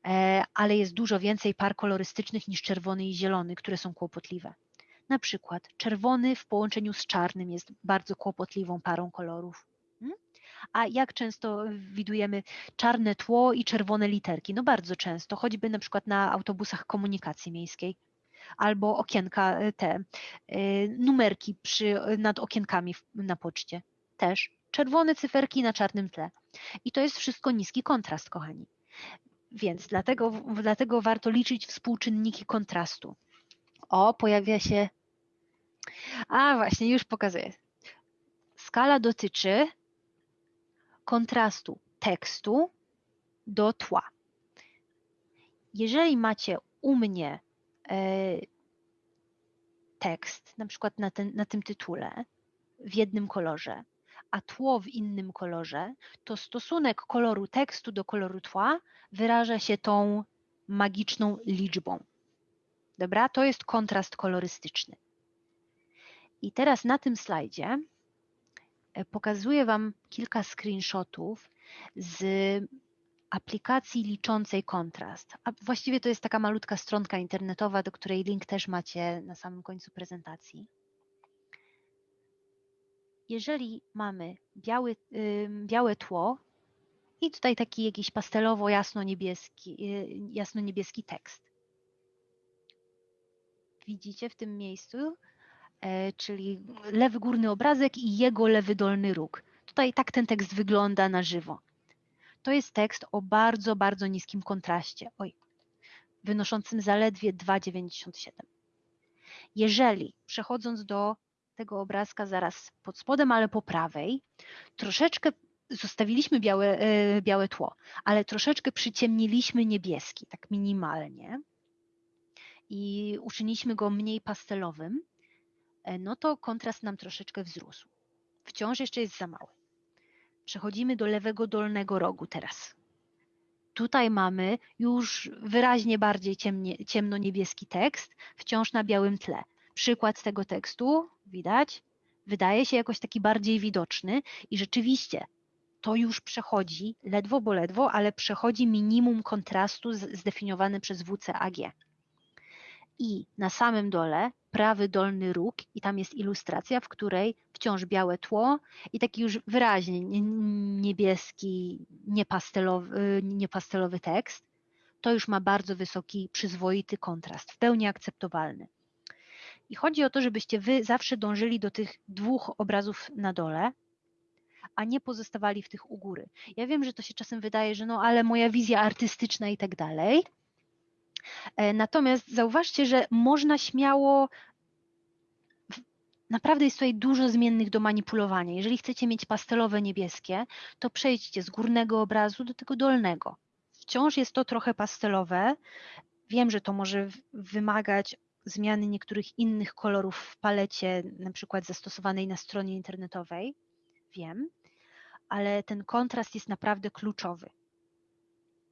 E, ale jest dużo więcej par kolorystycznych niż czerwony i zielony, które są kłopotliwe. Na przykład czerwony w połączeniu z czarnym jest bardzo kłopotliwą parą kolorów. Hmm? A jak często widujemy czarne tło i czerwone literki? No bardzo często, choćby na przykład na autobusach komunikacji miejskiej albo okienka e, te, e, numerki przy, nad okienkami na poczcie. Też czerwone cyferki na czarnym tle. I to jest wszystko niski kontrast, kochani. Więc dlatego, dlatego warto liczyć współczynniki kontrastu. O, pojawia się. A właśnie, już pokazuję. Skala dotyczy kontrastu tekstu do tła. Jeżeli macie u mnie e, tekst, na przykład na, ten, na tym tytule, w jednym kolorze, a tło w innym kolorze, to stosunek koloru tekstu do koloru tła wyraża się tą magiczną liczbą. Dobra, to jest kontrast kolorystyczny. I teraz na tym slajdzie e, pokazuję Wam kilka screenshotów z aplikacji liczącej kontrast. A właściwie to jest taka malutka stronka internetowa, do której link też macie na samym końcu prezentacji jeżeli mamy biały, białe tło i tutaj taki jakiś pastelowo jasno-niebieski, y, jasno-niebieski tekst. Widzicie w tym miejscu, e, czyli lewy górny obrazek i jego lewy dolny róg. Tutaj tak ten tekst wygląda na żywo. To jest tekst o bardzo, bardzo niskim kontraście, oj, wynoszącym zaledwie 2,97. Jeżeli przechodząc do tego obrazka zaraz pod spodem, ale po prawej, troszeczkę zostawiliśmy białe, e, białe tło, ale troszeczkę przyciemniliśmy niebieski, tak minimalnie i uczyniliśmy go mniej pastelowym, e, no to kontrast nam troszeczkę wzrósł. Wciąż jeszcze jest za mały. Przechodzimy do lewego dolnego rogu teraz. Tutaj mamy już wyraźnie bardziej ciemnie, ciemno-niebieski tekst, wciąż na białym tle przykład tego tekstu, widać, wydaje się jakoś taki bardziej widoczny i rzeczywiście to już przechodzi, ledwo bo ledwo, ale przechodzi minimum kontrastu zdefiniowany przez WCAG. I na samym dole prawy dolny róg i tam jest ilustracja, w której wciąż białe tło i taki już wyraźnie niebieski, niepastelowy, niepastelowy tekst. To już ma bardzo wysoki, przyzwoity kontrast, w pełni akceptowalny. I chodzi o to, żebyście wy zawsze dążyli do tych dwóch obrazów na dole, a nie pozostawali w tych u góry. Ja wiem, że to się czasem wydaje, że no ale moja wizja artystyczna i tak dalej. E, natomiast zauważcie, że można śmiało Naprawdę jest tutaj dużo zmiennych do manipulowania. Jeżeli chcecie mieć pastelowe niebieskie, to przejdźcie z górnego obrazu do tego dolnego. Wciąż jest to trochę pastelowe. Wiem, że to może wymagać zmiany niektórych innych kolorów w palecie, na przykład zastosowanej na stronie internetowej, wiem, ale ten kontrast jest naprawdę kluczowy.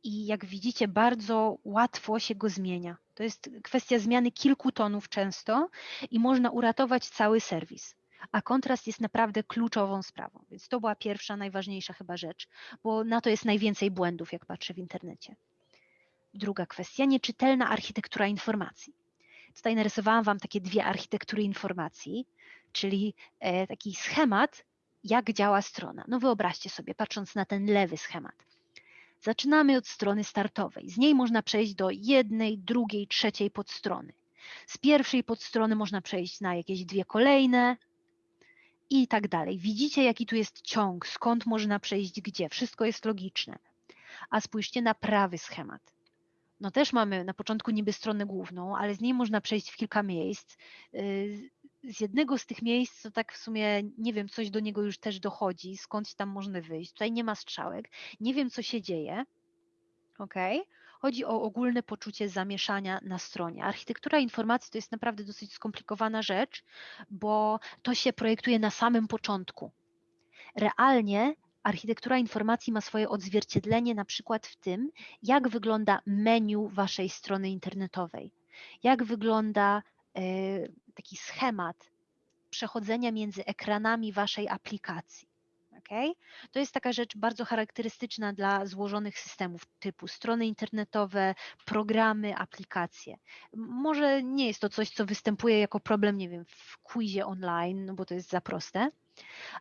I jak widzicie, bardzo łatwo się go zmienia. To jest kwestia zmiany kilku tonów często i można uratować cały serwis. A kontrast jest naprawdę kluczową sprawą. Więc to była pierwsza, najważniejsza chyba rzecz, bo na to jest najwięcej błędów, jak patrzę w internecie. Druga kwestia, nieczytelna architektura informacji. Tutaj narysowałam Wam takie dwie architektury informacji, czyli e, taki schemat, jak działa strona. No wyobraźcie sobie, patrząc na ten lewy schemat. Zaczynamy od strony startowej. Z niej można przejść do jednej, drugiej, trzeciej podstrony. Z pierwszej podstrony można przejść na jakieś dwie kolejne i tak dalej. Widzicie, jaki tu jest ciąg, skąd można przejść gdzie. Wszystko jest logiczne. A spójrzcie na prawy schemat. No też mamy na początku niby stronę główną, ale z niej można przejść w kilka miejsc. Y, z jednego z tych miejsc, to tak w sumie nie wiem, coś do niego już też dochodzi, skądś tam można wyjść. Tutaj nie ma strzałek, nie wiem, co się dzieje. ok? Chodzi o ogólne poczucie zamieszania na stronie. Architektura informacji to jest naprawdę dosyć skomplikowana rzecz, bo to się projektuje na samym początku. Realnie architektura informacji ma swoje odzwierciedlenie na przykład w tym, jak wygląda menu waszej strony internetowej, jak wygląda y, taki schemat przechodzenia między ekranami waszej aplikacji. Okay? To jest taka rzecz bardzo charakterystyczna dla złożonych systemów typu strony internetowe, programy, aplikacje. Może nie jest to coś, co występuje jako problem, nie wiem, w quizie online, no bo to jest za proste,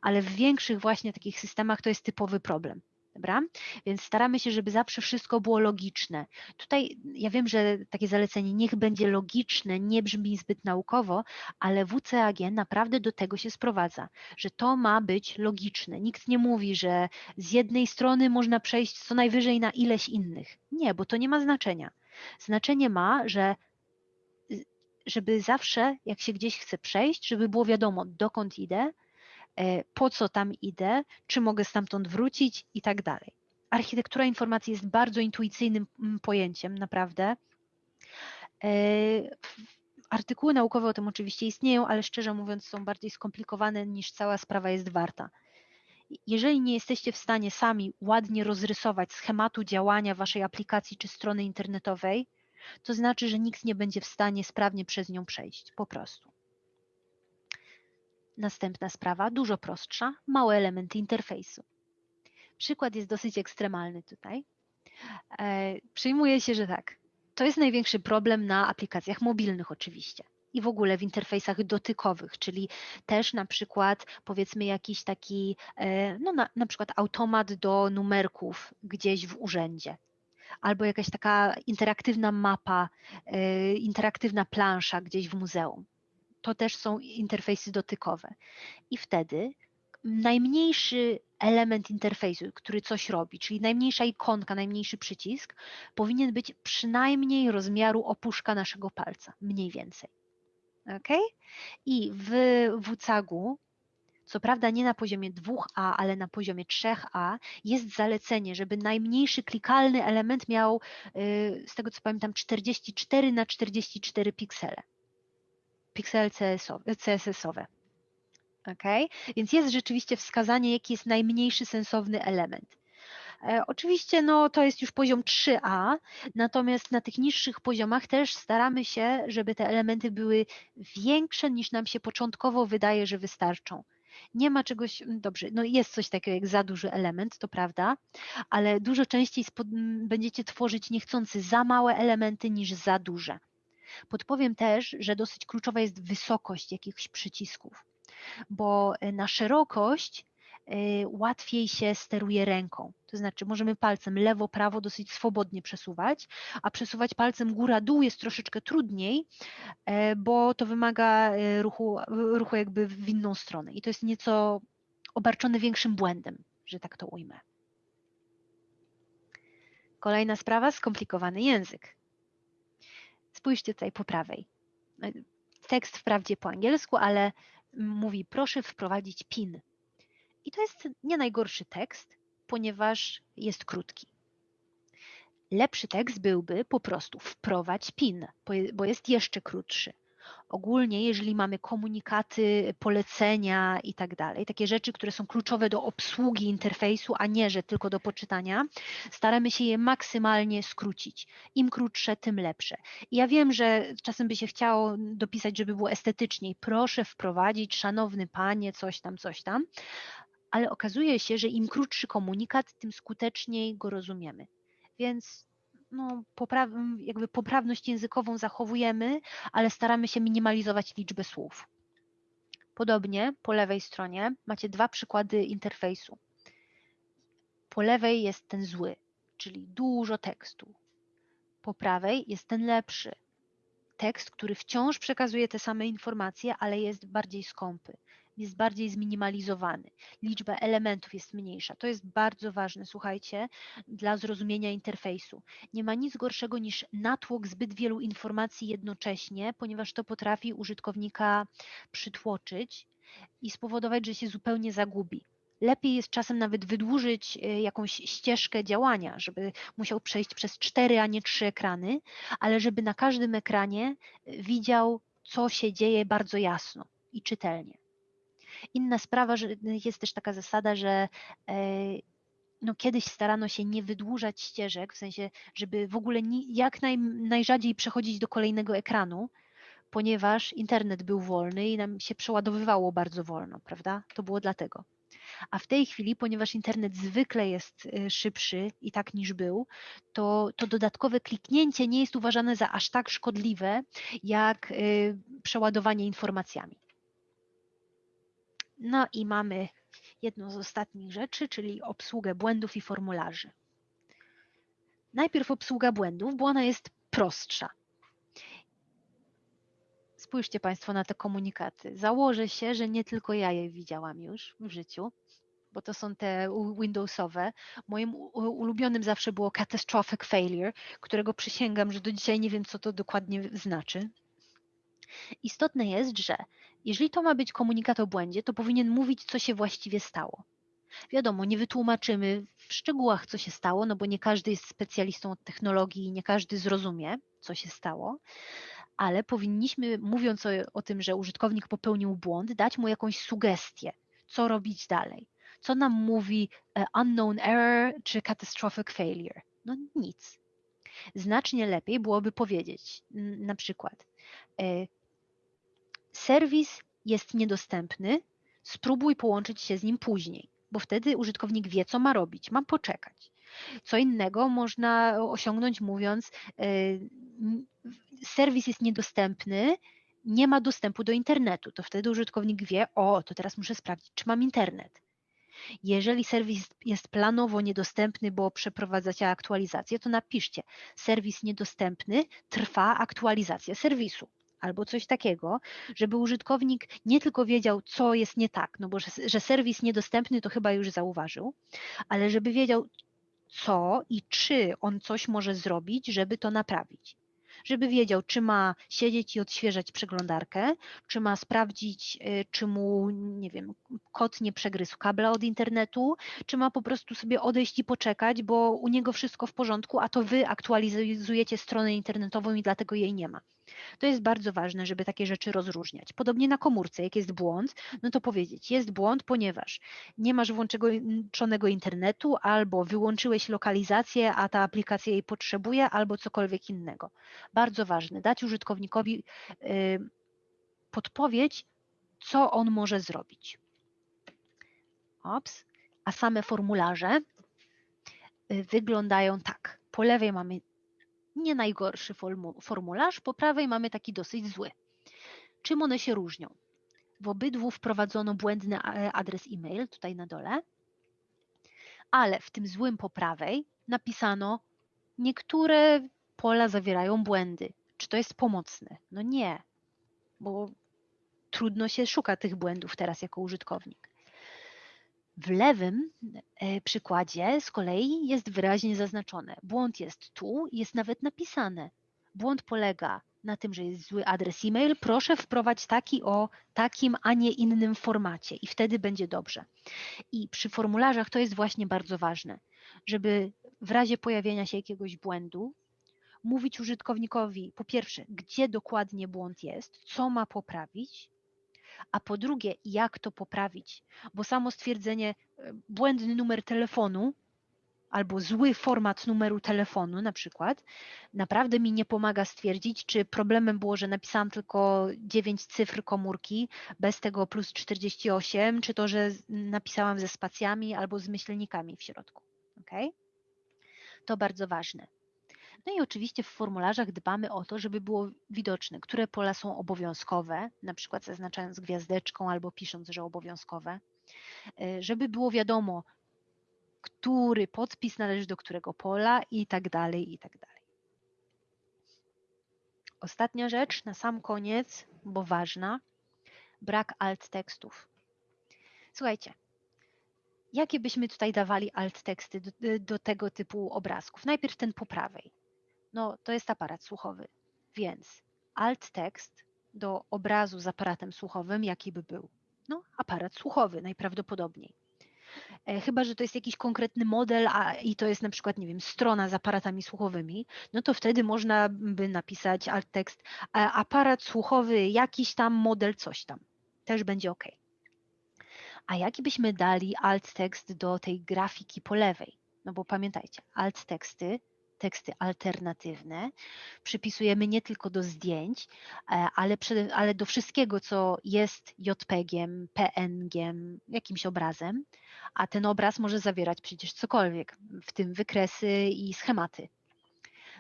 ale w większych właśnie takich systemach to jest typowy problem. Dobra? Więc staramy się, żeby zawsze wszystko było logiczne. Tutaj ja wiem, że takie zalecenie niech będzie logiczne, nie brzmi zbyt naukowo, ale WCAG naprawdę do tego się sprowadza, że to ma być logiczne. Nikt nie mówi, że z jednej strony można przejść co najwyżej na ileś innych. Nie, bo to nie ma znaczenia. Znaczenie ma, że żeby zawsze, jak się gdzieś chce przejść, żeby było wiadomo, dokąd idę, po co tam idę, czy mogę stamtąd wrócić i tak dalej. Architektura informacji jest bardzo intuicyjnym mm, pojęciem, naprawdę. E, artykuły naukowe o tym oczywiście istnieją, ale szczerze mówiąc są bardziej skomplikowane niż cała sprawa jest warta. Jeżeli nie jesteście w stanie sami ładnie rozrysować schematu działania waszej aplikacji czy strony internetowej, to znaczy, że nikt nie będzie w stanie sprawnie przez nią przejść, po prostu. Następna sprawa, dużo prostsza, małe elementy interfejsu. Przykład jest dosyć ekstremalny tutaj. E, przyjmuje się, że tak. To jest największy problem na aplikacjach mobilnych oczywiście i w ogóle w interfejsach dotykowych, czyli też na przykład powiedzmy jakiś taki, e, no na, na przykład automat do numerków gdzieś w urzędzie. Albo jakaś taka interaktywna mapa, e, interaktywna plansza gdzieś w muzeum to też są interfejsy dotykowe. I wtedy najmniejszy element interfejsu, który coś robi, czyli najmniejsza ikonka, najmniejszy przycisk, powinien być przynajmniej rozmiaru opuszka naszego palca, mniej więcej. Ok? I w WCAG-u, co prawda nie na poziomie 2A, ale na poziomie 3A, jest zalecenie, żeby najmniejszy klikalny element miał, y, z tego co pamiętam, 44 na 44 piksele piksele CSS-owe. Okay? Więc jest rzeczywiście wskazanie, jaki jest najmniejszy sensowny element. E, oczywiście no, to jest już poziom 3A, natomiast na tych niższych poziomach też staramy się, żeby te elementy były większe niż nam się początkowo wydaje, że wystarczą. Nie ma czegoś, dobrze, no jest coś takiego jak za duży element, to prawda, ale dużo częściej będziecie tworzyć niechcący za małe elementy niż za duże. Podpowiem też, że dosyć kluczowa jest wysokość jakichś przycisków, bo e, na szerokość e, łatwiej się steruje ręką. To znaczy możemy palcem lewo, prawo dosyć swobodnie przesuwać, a przesuwać palcem góra-dół jest troszeczkę trudniej, e, bo to wymaga ruchu, ruchu jakby w inną stronę i to jest nieco obarczone większym błędem, że tak to ujmę. Kolejna sprawa, skomplikowany język. Spójrzcie tutaj po prawej. Tekst wprawdzie po angielsku, ale mówi proszę wprowadzić PIN. I to jest nie najgorszy tekst, ponieważ jest krótki. Lepszy tekst byłby po prostu wprowadź PIN, bo jest jeszcze krótszy. Ogólnie, jeżeli mamy komunikaty, polecenia i tak dalej, takie rzeczy, które są kluczowe do obsługi interfejsu, a nie, że tylko do poczytania, staramy się je maksymalnie skrócić. Im krótsze, tym lepsze. I ja wiem, że czasem by się chciało dopisać, żeby było estetyczniej. Proszę wprowadzić, szanowny panie, coś tam, coś tam, ale okazuje się, że im krótszy komunikat, tym skuteczniej go rozumiemy. Więc no, popraw, jakby poprawność językową zachowujemy, ale staramy się minimalizować liczbę słów. Podobnie po lewej stronie macie dwa przykłady interfejsu. Po lewej jest ten zły, czyli dużo tekstu. Po prawej jest ten lepszy. Tekst, który wciąż przekazuje te same informacje, ale jest bardziej skąpy. Jest bardziej zminimalizowany, liczba elementów jest mniejsza. To jest bardzo ważne, słuchajcie, dla zrozumienia interfejsu. Nie ma nic gorszego niż natłok zbyt wielu informacji jednocześnie, ponieważ to potrafi użytkownika przytłoczyć i spowodować, że się zupełnie zagubi. Lepiej jest czasem nawet wydłużyć y, jakąś ścieżkę działania, żeby musiał przejść przez cztery, a nie trzy ekrany, ale żeby na każdym ekranie y, widział, co się dzieje bardzo jasno i czytelnie. Inna sprawa, że jest też taka zasada, że e, no kiedyś starano się nie wydłużać ścieżek, w sensie, żeby w ogóle jak naj, najrzadziej przechodzić do kolejnego ekranu, ponieważ internet był wolny i nam się przeładowywało bardzo wolno, prawda? To było dlatego. A w tej chwili, ponieważ internet zwykle jest e, szybszy i tak niż był, to, to dodatkowe kliknięcie nie jest uważane za aż tak szkodliwe, jak e, przeładowanie informacjami. No i mamy jedną z ostatnich rzeczy, czyli obsługę błędów i formularzy. Najpierw obsługa błędów, bo ona jest prostsza. Spójrzcie Państwo na te komunikaty. Założę się, że nie tylko ja je widziałam już w życiu, bo to są te Windowsowe. Moim ulubionym zawsze było catastrophic failure, którego przysięgam, że do dzisiaj nie wiem, co to dokładnie znaczy. Istotne jest, że jeżeli to ma być komunikat o błędzie, to powinien mówić, co się właściwie stało. Wiadomo, nie wytłumaczymy w szczegółach, co się stało, no bo nie każdy jest specjalistą od technologii i nie każdy zrozumie, co się stało, ale powinniśmy, mówiąc o, o tym, że użytkownik popełnił błąd, dać mu jakąś sugestię, co robić dalej. Co nam mówi e, unknown error czy catastrophic failure? No nic. Znacznie lepiej byłoby powiedzieć na przykład e, serwis jest niedostępny, spróbuj połączyć się z nim później, bo wtedy użytkownik wie, co ma robić, ma poczekać. Co innego można osiągnąć mówiąc, e, serwis jest niedostępny, nie ma dostępu do internetu. To wtedy użytkownik wie, o, to teraz muszę sprawdzić, czy mam internet. Jeżeli serwis jest planowo niedostępny, bo przeprowadzacie aktualizację, to napiszcie serwis niedostępny, trwa aktualizacja serwisu albo coś takiego, żeby użytkownik nie tylko wiedział, co jest nie tak, no bo że, że serwis niedostępny to chyba już zauważył, ale żeby wiedział, co i czy on coś może zrobić, żeby to naprawić żeby wiedział, czy ma siedzieć i odświeżać przeglądarkę, czy ma sprawdzić, y, czy mu, nie wiem, kot nie przegryzł kabla od internetu, czy ma po prostu sobie odejść i poczekać, bo u niego wszystko w porządku, a to wy aktualizujecie stronę internetową i dlatego jej nie ma. To jest bardzo ważne, żeby takie rzeczy rozróżniać. Podobnie na komórce, jak jest błąd, no to powiedzieć, jest błąd, ponieważ nie masz włączonego internetu, albo wyłączyłeś lokalizację, a ta aplikacja jej potrzebuje, albo cokolwiek innego. Bardzo ważne, dać użytkownikowi podpowiedź, co on może zrobić. Ops. A same formularze y, wyglądają tak. Po lewej mamy nie najgorszy formularz, po prawej mamy taki dosyć zły. Czym one się różnią? W obydwu wprowadzono błędny e, adres e-mail, tutaj na dole, ale w tym złym po prawej napisano, niektóre pola zawierają błędy. Czy to jest pomocne? No nie, bo trudno się szuka tych błędów teraz jako użytkownik. W lewym e, przykładzie z kolei jest wyraźnie zaznaczone. Błąd jest tu, jest nawet napisane. Błąd polega na tym, że jest zły adres e-mail. Proszę wprowadź taki o takim, a nie innym formacie i wtedy będzie dobrze. I przy formularzach to jest właśnie bardzo ważne, żeby w razie pojawienia się jakiegoś błędu mówić użytkownikowi po pierwsze, gdzie dokładnie błąd jest, co ma poprawić, a po drugie, jak to poprawić, bo samo stwierdzenie e, błędny numer telefonu albo zły format numeru telefonu na przykład, naprawdę mi nie pomaga stwierdzić, czy problemem było, że napisałam tylko 9 cyfr komórki bez tego plus 48, czy to, że napisałam ze spacjami albo z myślnikami w środku. Okay? To bardzo ważne. No i oczywiście w formularzach dbamy o to, żeby było widoczne, które pola są obowiązkowe, na przykład zaznaczając gwiazdeczką albo pisząc, że obowiązkowe, e, żeby było wiadomo, który podpis należy do którego pola i tak dalej, i tak dalej. Ostatnia rzecz na sam koniec, bo ważna, brak alt tekstów. Słuchajcie, jakie byśmy tutaj dawali alt teksty do, do tego typu obrazków? Najpierw ten po prawej. No, to jest aparat słuchowy, więc alt tekst do obrazu z aparatem słuchowym, jaki by był? No, aparat słuchowy najprawdopodobniej. E, chyba, że to jest jakiś konkretny model a, i to jest na przykład, nie wiem, strona z aparatami słuchowymi, no to wtedy można by napisać alt tekst aparat słuchowy, jakiś tam model, coś tam. Też będzie ok. A jaki byśmy dali alt tekst do tej grafiki po lewej? No bo pamiętajcie, alt teksty teksty alternatywne przypisujemy nie tylko do zdjęć, e, ale, przede, ale do wszystkiego, co jest JPEG-iem, PNG-iem, jakimś obrazem, a ten obraz może zawierać przecież cokolwiek, w tym wykresy i schematy.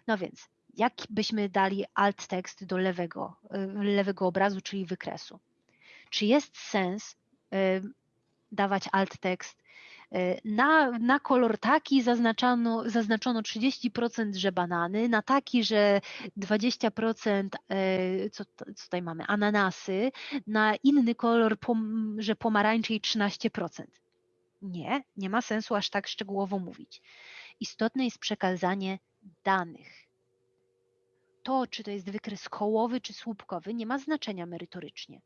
No więc, jak byśmy dali alt tekst do lewego, e, lewego obrazu, czyli wykresu? Czy jest sens e, dawać alt tekst na, na kolor taki zaznaczono, zaznaczono 30%, że banany, na taki, że 20%, e, co, co tutaj mamy, ananasy, na inny kolor, że pomarańczy i 13%. Nie, nie ma sensu aż tak szczegółowo mówić. Istotne jest przekazanie danych. To, czy to jest wykres kołowy czy słupkowy, nie ma znaczenia merytorycznie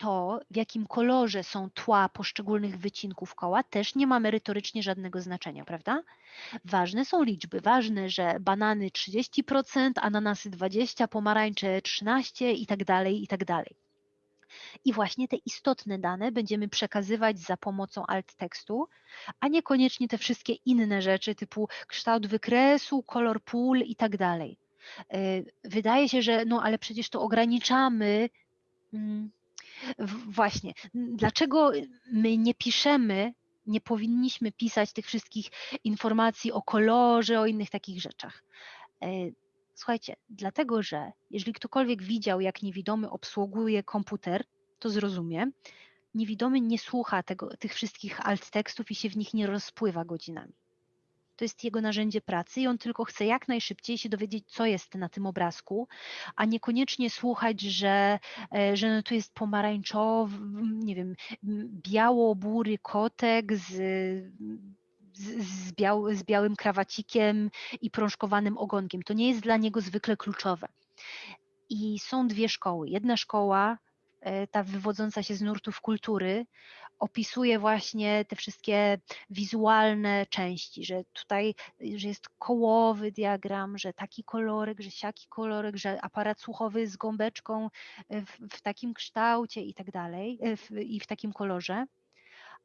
to, w jakim kolorze są tła poszczególnych wycinków koła, też nie ma merytorycznie żadnego znaczenia, prawda? Ważne są liczby, ważne, że banany 30%, ananasy 20%, pomarańcze 13% i tak dalej, i tak dalej. I właśnie te istotne dane będziemy przekazywać za pomocą alt tekstu, a niekoniecznie te wszystkie inne rzeczy typu kształt wykresu, kolor pól i tak dalej. E, wydaje się, że no ale przecież to ograniczamy mm, Właśnie. Dlaczego my nie piszemy, nie powinniśmy pisać tych wszystkich informacji o kolorze, o innych takich rzeczach? E, słuchajcie, dlatego że jeżeli ktokolwiek widział, jak niewidomy obsługuje komputer, to zrozumie. Niewidomy nie słucha tego, tych wszystkich alt tekstów i się w nich nie rozpływa godzinami to jest jego narzędzie pracy i on tylko chce jak najszybciej się dowiedzieć, co jest na tym obrazku, a niekoniecznie słuchać, że, e, że no tu jest pomarańczowy, nie wiem, biało-bury kotek z z, z, biał, z białym krawacikiem i prążkowanym ogonkiem. To nie jest dla niego zwykle kluczowe. I są dwie szkoły. Jedna szkoła, e, ta wywodząca się z nurtów kultury, opisuje właśnie te wszystkie wizualne części, że tutaj że jest kołowy diagram, że taki kolorek, że siaki kolorek, że aparat słuchowy z gąbeczką w, w takim kształcie i tak dalej, e, i w takim kolorze,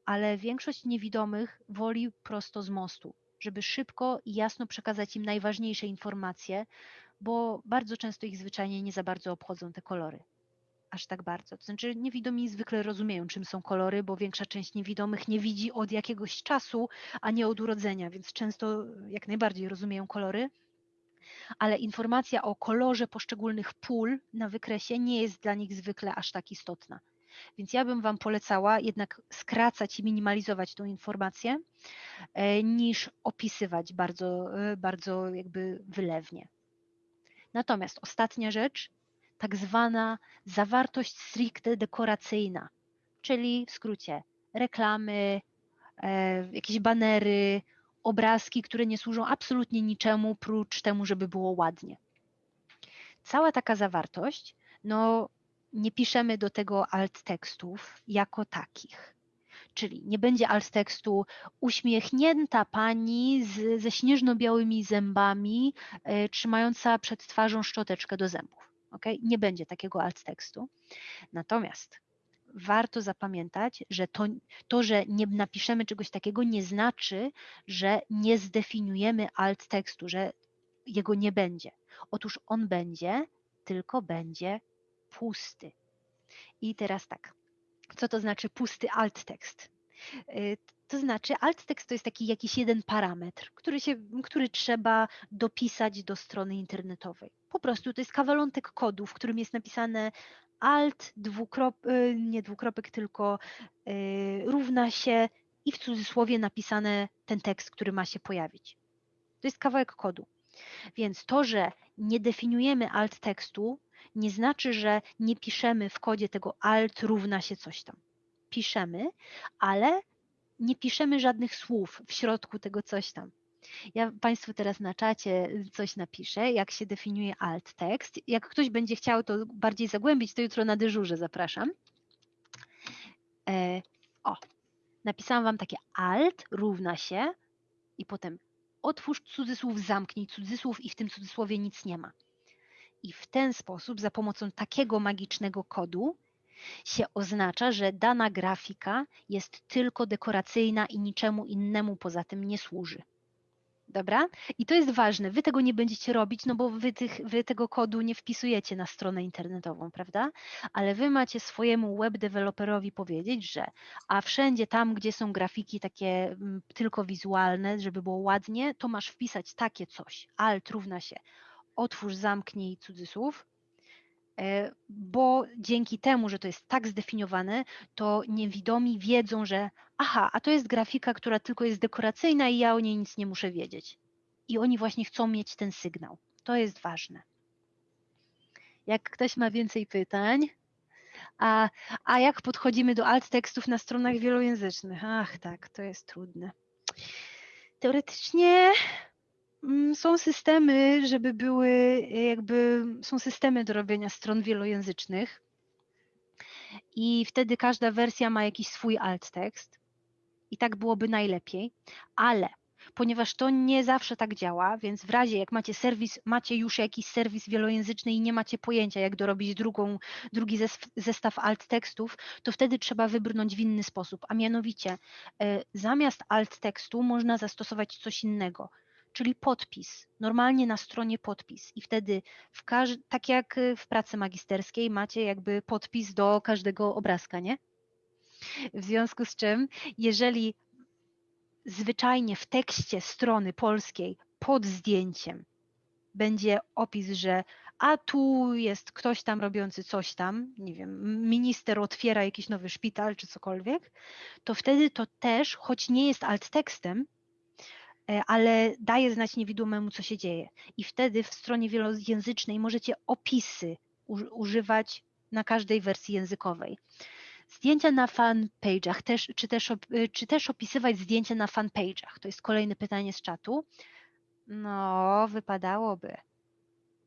ale większość niewidomych woli prosto z mostu, żeby szybko i jasno przekazać im najważniejsze informacje, bo bardzo często ich zwyczajnie nie za bardzo obchodzą te kolory aż tak bardzo. To znaczy niewidomi zwykle rozumieją, czym są kolory, bo większa część niewidomych nie widzi od jakiegoś czasu, a nie od urodzenia, więc często jak najbardziej rozumieją kolory. Ale informacja o kolorze poszczególnych pól na wykresie nie jest dla nich zwykle aż tak istotna. Więc ja bym Wam polecała jednak skracać i minimalizować tą informację, e, niż opisywać bardzo, e, bardzo jakby wylewnie. Natomiast ostatnia rzecz, tak zwana zawartość stricte dekoracyjna, czyli w skrócie reklamy, e, jakieś banery, obrazki, które nie służą absolutnie niczemu, prócz temu, żeby było ładnie. Cała taka zawartość, no nie piszemy do tego alt tekstów jako takich. Czyli nie będzie alt tekstu uśmiechnięta pani z, ze śnieżno-białymi zębami, y, trzymająca przed twarzą szczoteczkę do zębów. Nie będzie takiego alt tekstu. Natomiast warto zapamiętać, że to, to, że nie napiszemy czegoś takiego, nie znaczy, że nie zdefiniujemy alt tekstu, że jego nie będzie. Otóż on będzie, tylko będzie pusty. I teraz tak, co to znaczy pusty alt tekst? Y, to znaczy, alt tekst to jest taki jakiś jeden parametr, który, się, który trzeba dopisać do strony internetowej. Po prostu to jest kawalątek kodu, w którym jest napisane alt, dwukrop, y, nie dwukropek, tylko y, równa się i w cudzysłowie napisane ten tekst, który ma się pojawić. To jest kawałek kodu. Więc to, że nie definiujemy alt tekstu, nie znaczy, że nie piszemy w kodzie tego alt równa się coś tam piszemy, ale nie piszemy żadnych słów w środku tego coś tam. Ja Państwu teraz na czacie coś napiszę, jak się definiuje alt tekst. Jak ktoś będzie chciał to bardziej zagłębić, to jutro na dyżurze zapraszam. E, o, napisałam Wam takie alt równa się i potem otwórz cudzysłów, zamknij cudzysłów i w tym cudzysłowie nic nie ma. I w ten sposób, za pomocą takiego magicznego kodu, się oznacza, że dana grafika jest tylko dekoracyjna i niczemu innemu poza tym nie służy. Dobra? I to jest ważne. Wy tego nie będziecie robić, no bo wy, tych, wy tego kodu nie wpisujecie na stronę internetową, prawda? Ale wy macie swojemu web deweloperowi powiedzieć, że a wszędzie tam, gdzie są grafiki takie mm, tylko wizualne, żeby było ładnie, to masz wpisać takie coś. Alt równa się otwórz, zamknij cudzysłów, bo dzięki temu, że to jest tak zdefiniowane, to niewidomi wiedzą, że aha, a to jest grafika, która tylko jest dekoracyjna i ja o niej nic nie muszę wiedzieć. I oni właśnie chcą mieć ten sygnał. To jest ważne. Jak ktoś ma więcej pytań, a, a jak podchodzimy do alt tekstów na stronach wielojęzycznych? Ach, tak, to jest trudne. Teoretycznie są systemy, żeby były jakby, są systemy do robienia stron wielojęzycznych. I wtedy każda wersja ma jakiś swój alt tekst. I tak byłoby najlepiej, ale ponieważ to nie zawsze tak działa, więc w razie jak macie serwis, macie już jakiś serwis wielojęzyczny i nie macie pojęcia jak dorobić drugą, drugi zestaw alt tekstów, to wtedy trzeba wybrnąć w inny sposób, a mianowicie e, zamiast alt tekstu można zastosować coś innego czyli podpis, normalnie na stronie podpis i wtedy w każ- tak jak w pracy magisterskiej macie jakby podpis do każdego obrazka, nie? W związku z czym, jeżeli zwyczajnie w tekście strony polskiej pod zdjęciem będzie opis, że a tu jest ktoś tam robiący coś tam, nie wiem, minister otwiera jakiś nowy szpital czy cokolwiek, to wtedy to też, choć nie jest alt tekstem, ale daje znać niewidomemu, co się dzieje. I wtedy w stronie wielojęzycznej możecie opisy używać na każdej wersji językowej. Zdjęcia na fanpage'ach, też, czy, też, e, czy też opisywać zdjęcia na fanpage'ach? To jest kolejne pytanie z czatu. No, wypadałoby.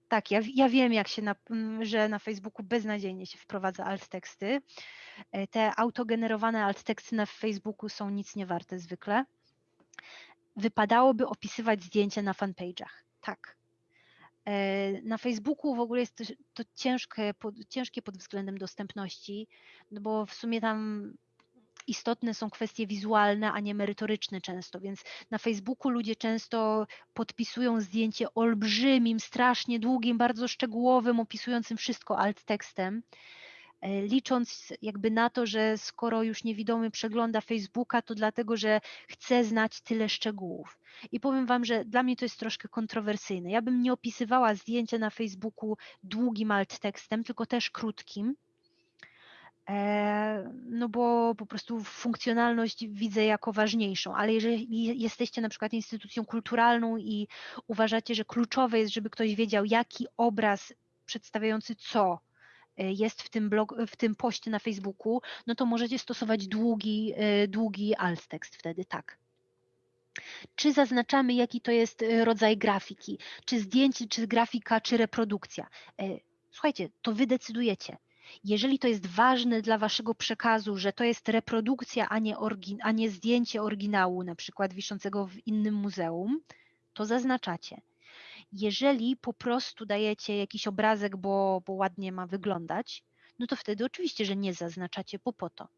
Tak, ja, ja wiem, jak się na, że na Facebooku beznadziejnie się wprowadza alt teksty. E, te autogenerowane alt teksty na Facebooku są nic nie warte zwykle wypadałoby opisywać zdjęcia na fanpage'ach. Tak. E, na Facebooku w ogóle jest to, to ciężkie, pod, ciężkie pod względem dostępności, no bo w sumie tam istotne są kwestie wizualne, a nie merytoryczne często, więc na Facebooku ludzie często podpisują zdjęcie olbrzymim, strasznie długim, bardzo szczegółowym, opisującym wszystko alt tekstem. E, licząc jakby na to, że skoro już niewidomy przegląda Facebooka, to dlatego, że chce znać tyle szczegółów. I powiem Wam, że dla mnie to jest troszkę kontrowersyjne. Ja bym nie opisywała zdjęcia na Facebooku długim alt tekstem, tylko też krótkim, e, no bo po prostu funkcjonalność widzę jako ważniejszą, ale jeżeli jesteście na przykład instytucją kulturalną i uważacie, że kluczowe jest, żeby ktoś wiedział, jaki obraz przedstawiający co jest w tym, blog, w tym poście na Facebooku, no to możecie stosować długi, e, długi alt tekst wtedy, tak. Czy zaznaczamy, jaki to jest e, rodzaj grafiki, czy zdjęcie, czy grafika, czy reprodukcja. Słuchajcie, to wy decydujecie. Jeżeli to jest ważne dla waszego przekazu, że to jest reprodukcja, a nie, a nie zdjęcie oryginału, na przykład wiszącego w innym muzeum, to zaznaczacie. Jeżeli po prostu dajecie jakiś obrazek, bo, bo ładnie ma wyglądać, no to wtedy oczywiście, że nie zaznaczacie, bo po to,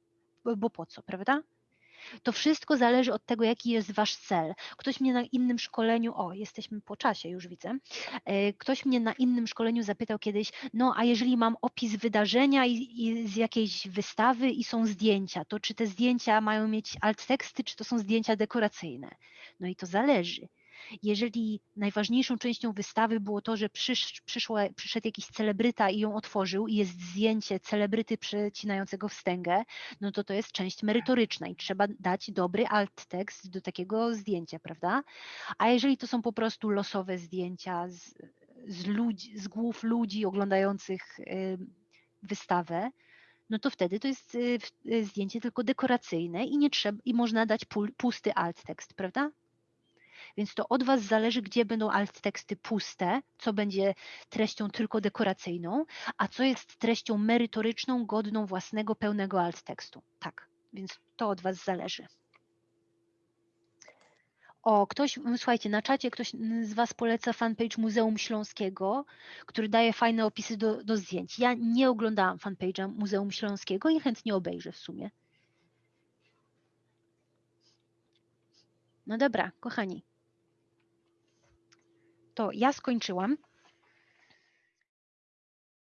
bo, po co, prawda? To wszystko zależy od tego, jaki jest wasz cel. Ktoś mnie na innym szkoleniu, o, jesteśmy po czasie, już widzę. E, ktoś mnie na innym szkoleniu zapytał kiedyś, no a jeżeli mam opis wydarzenia i, i z jakiejś wystawy i są zdjęcia, to czy te zdjęcia mają mieć alt teksty, czy to są zdjęcia dekoracyjne? No i to zależy. Jeżeli najważniejszą częścią wystawy było to, że przysz, przyszło, przyszedł jakiś celebryta i ją otworzył i jest zdjęcie celebryty przecinającego wstęgę, no to to jest część merytoryczna i trzeba dać dobry alt tekst do takiego zdjęcia, prawda? A jeżeli to są po prostu losowe zdjęcia z, z, ludzi, z głów ludzi oglądających wystawę, no to wtedy to jest y, y, zdjęcie tylko dekoracyjne i nie trzeba, i można dać pusty alt tekst, prawda? Więc to od Was zależy, gdzie będą alt teksty puste, co będzie treścią tylko dekoracyjną, a co jest treścią merytoryczną, godną własnego, pełnego alt tekstu. Tak, więc to od Was zależy. O, ktoś, słuchajcie, na czacie ktoś z Was poleca fanpage Muzeum Śląskiego, który daje fajne opisy do, do zdjęć. Ja nie oglądałam fanpage'a Muzeum Śląskiego i chętnie obejrzę w sumie. No dobra, kochani. To ja skończyłam.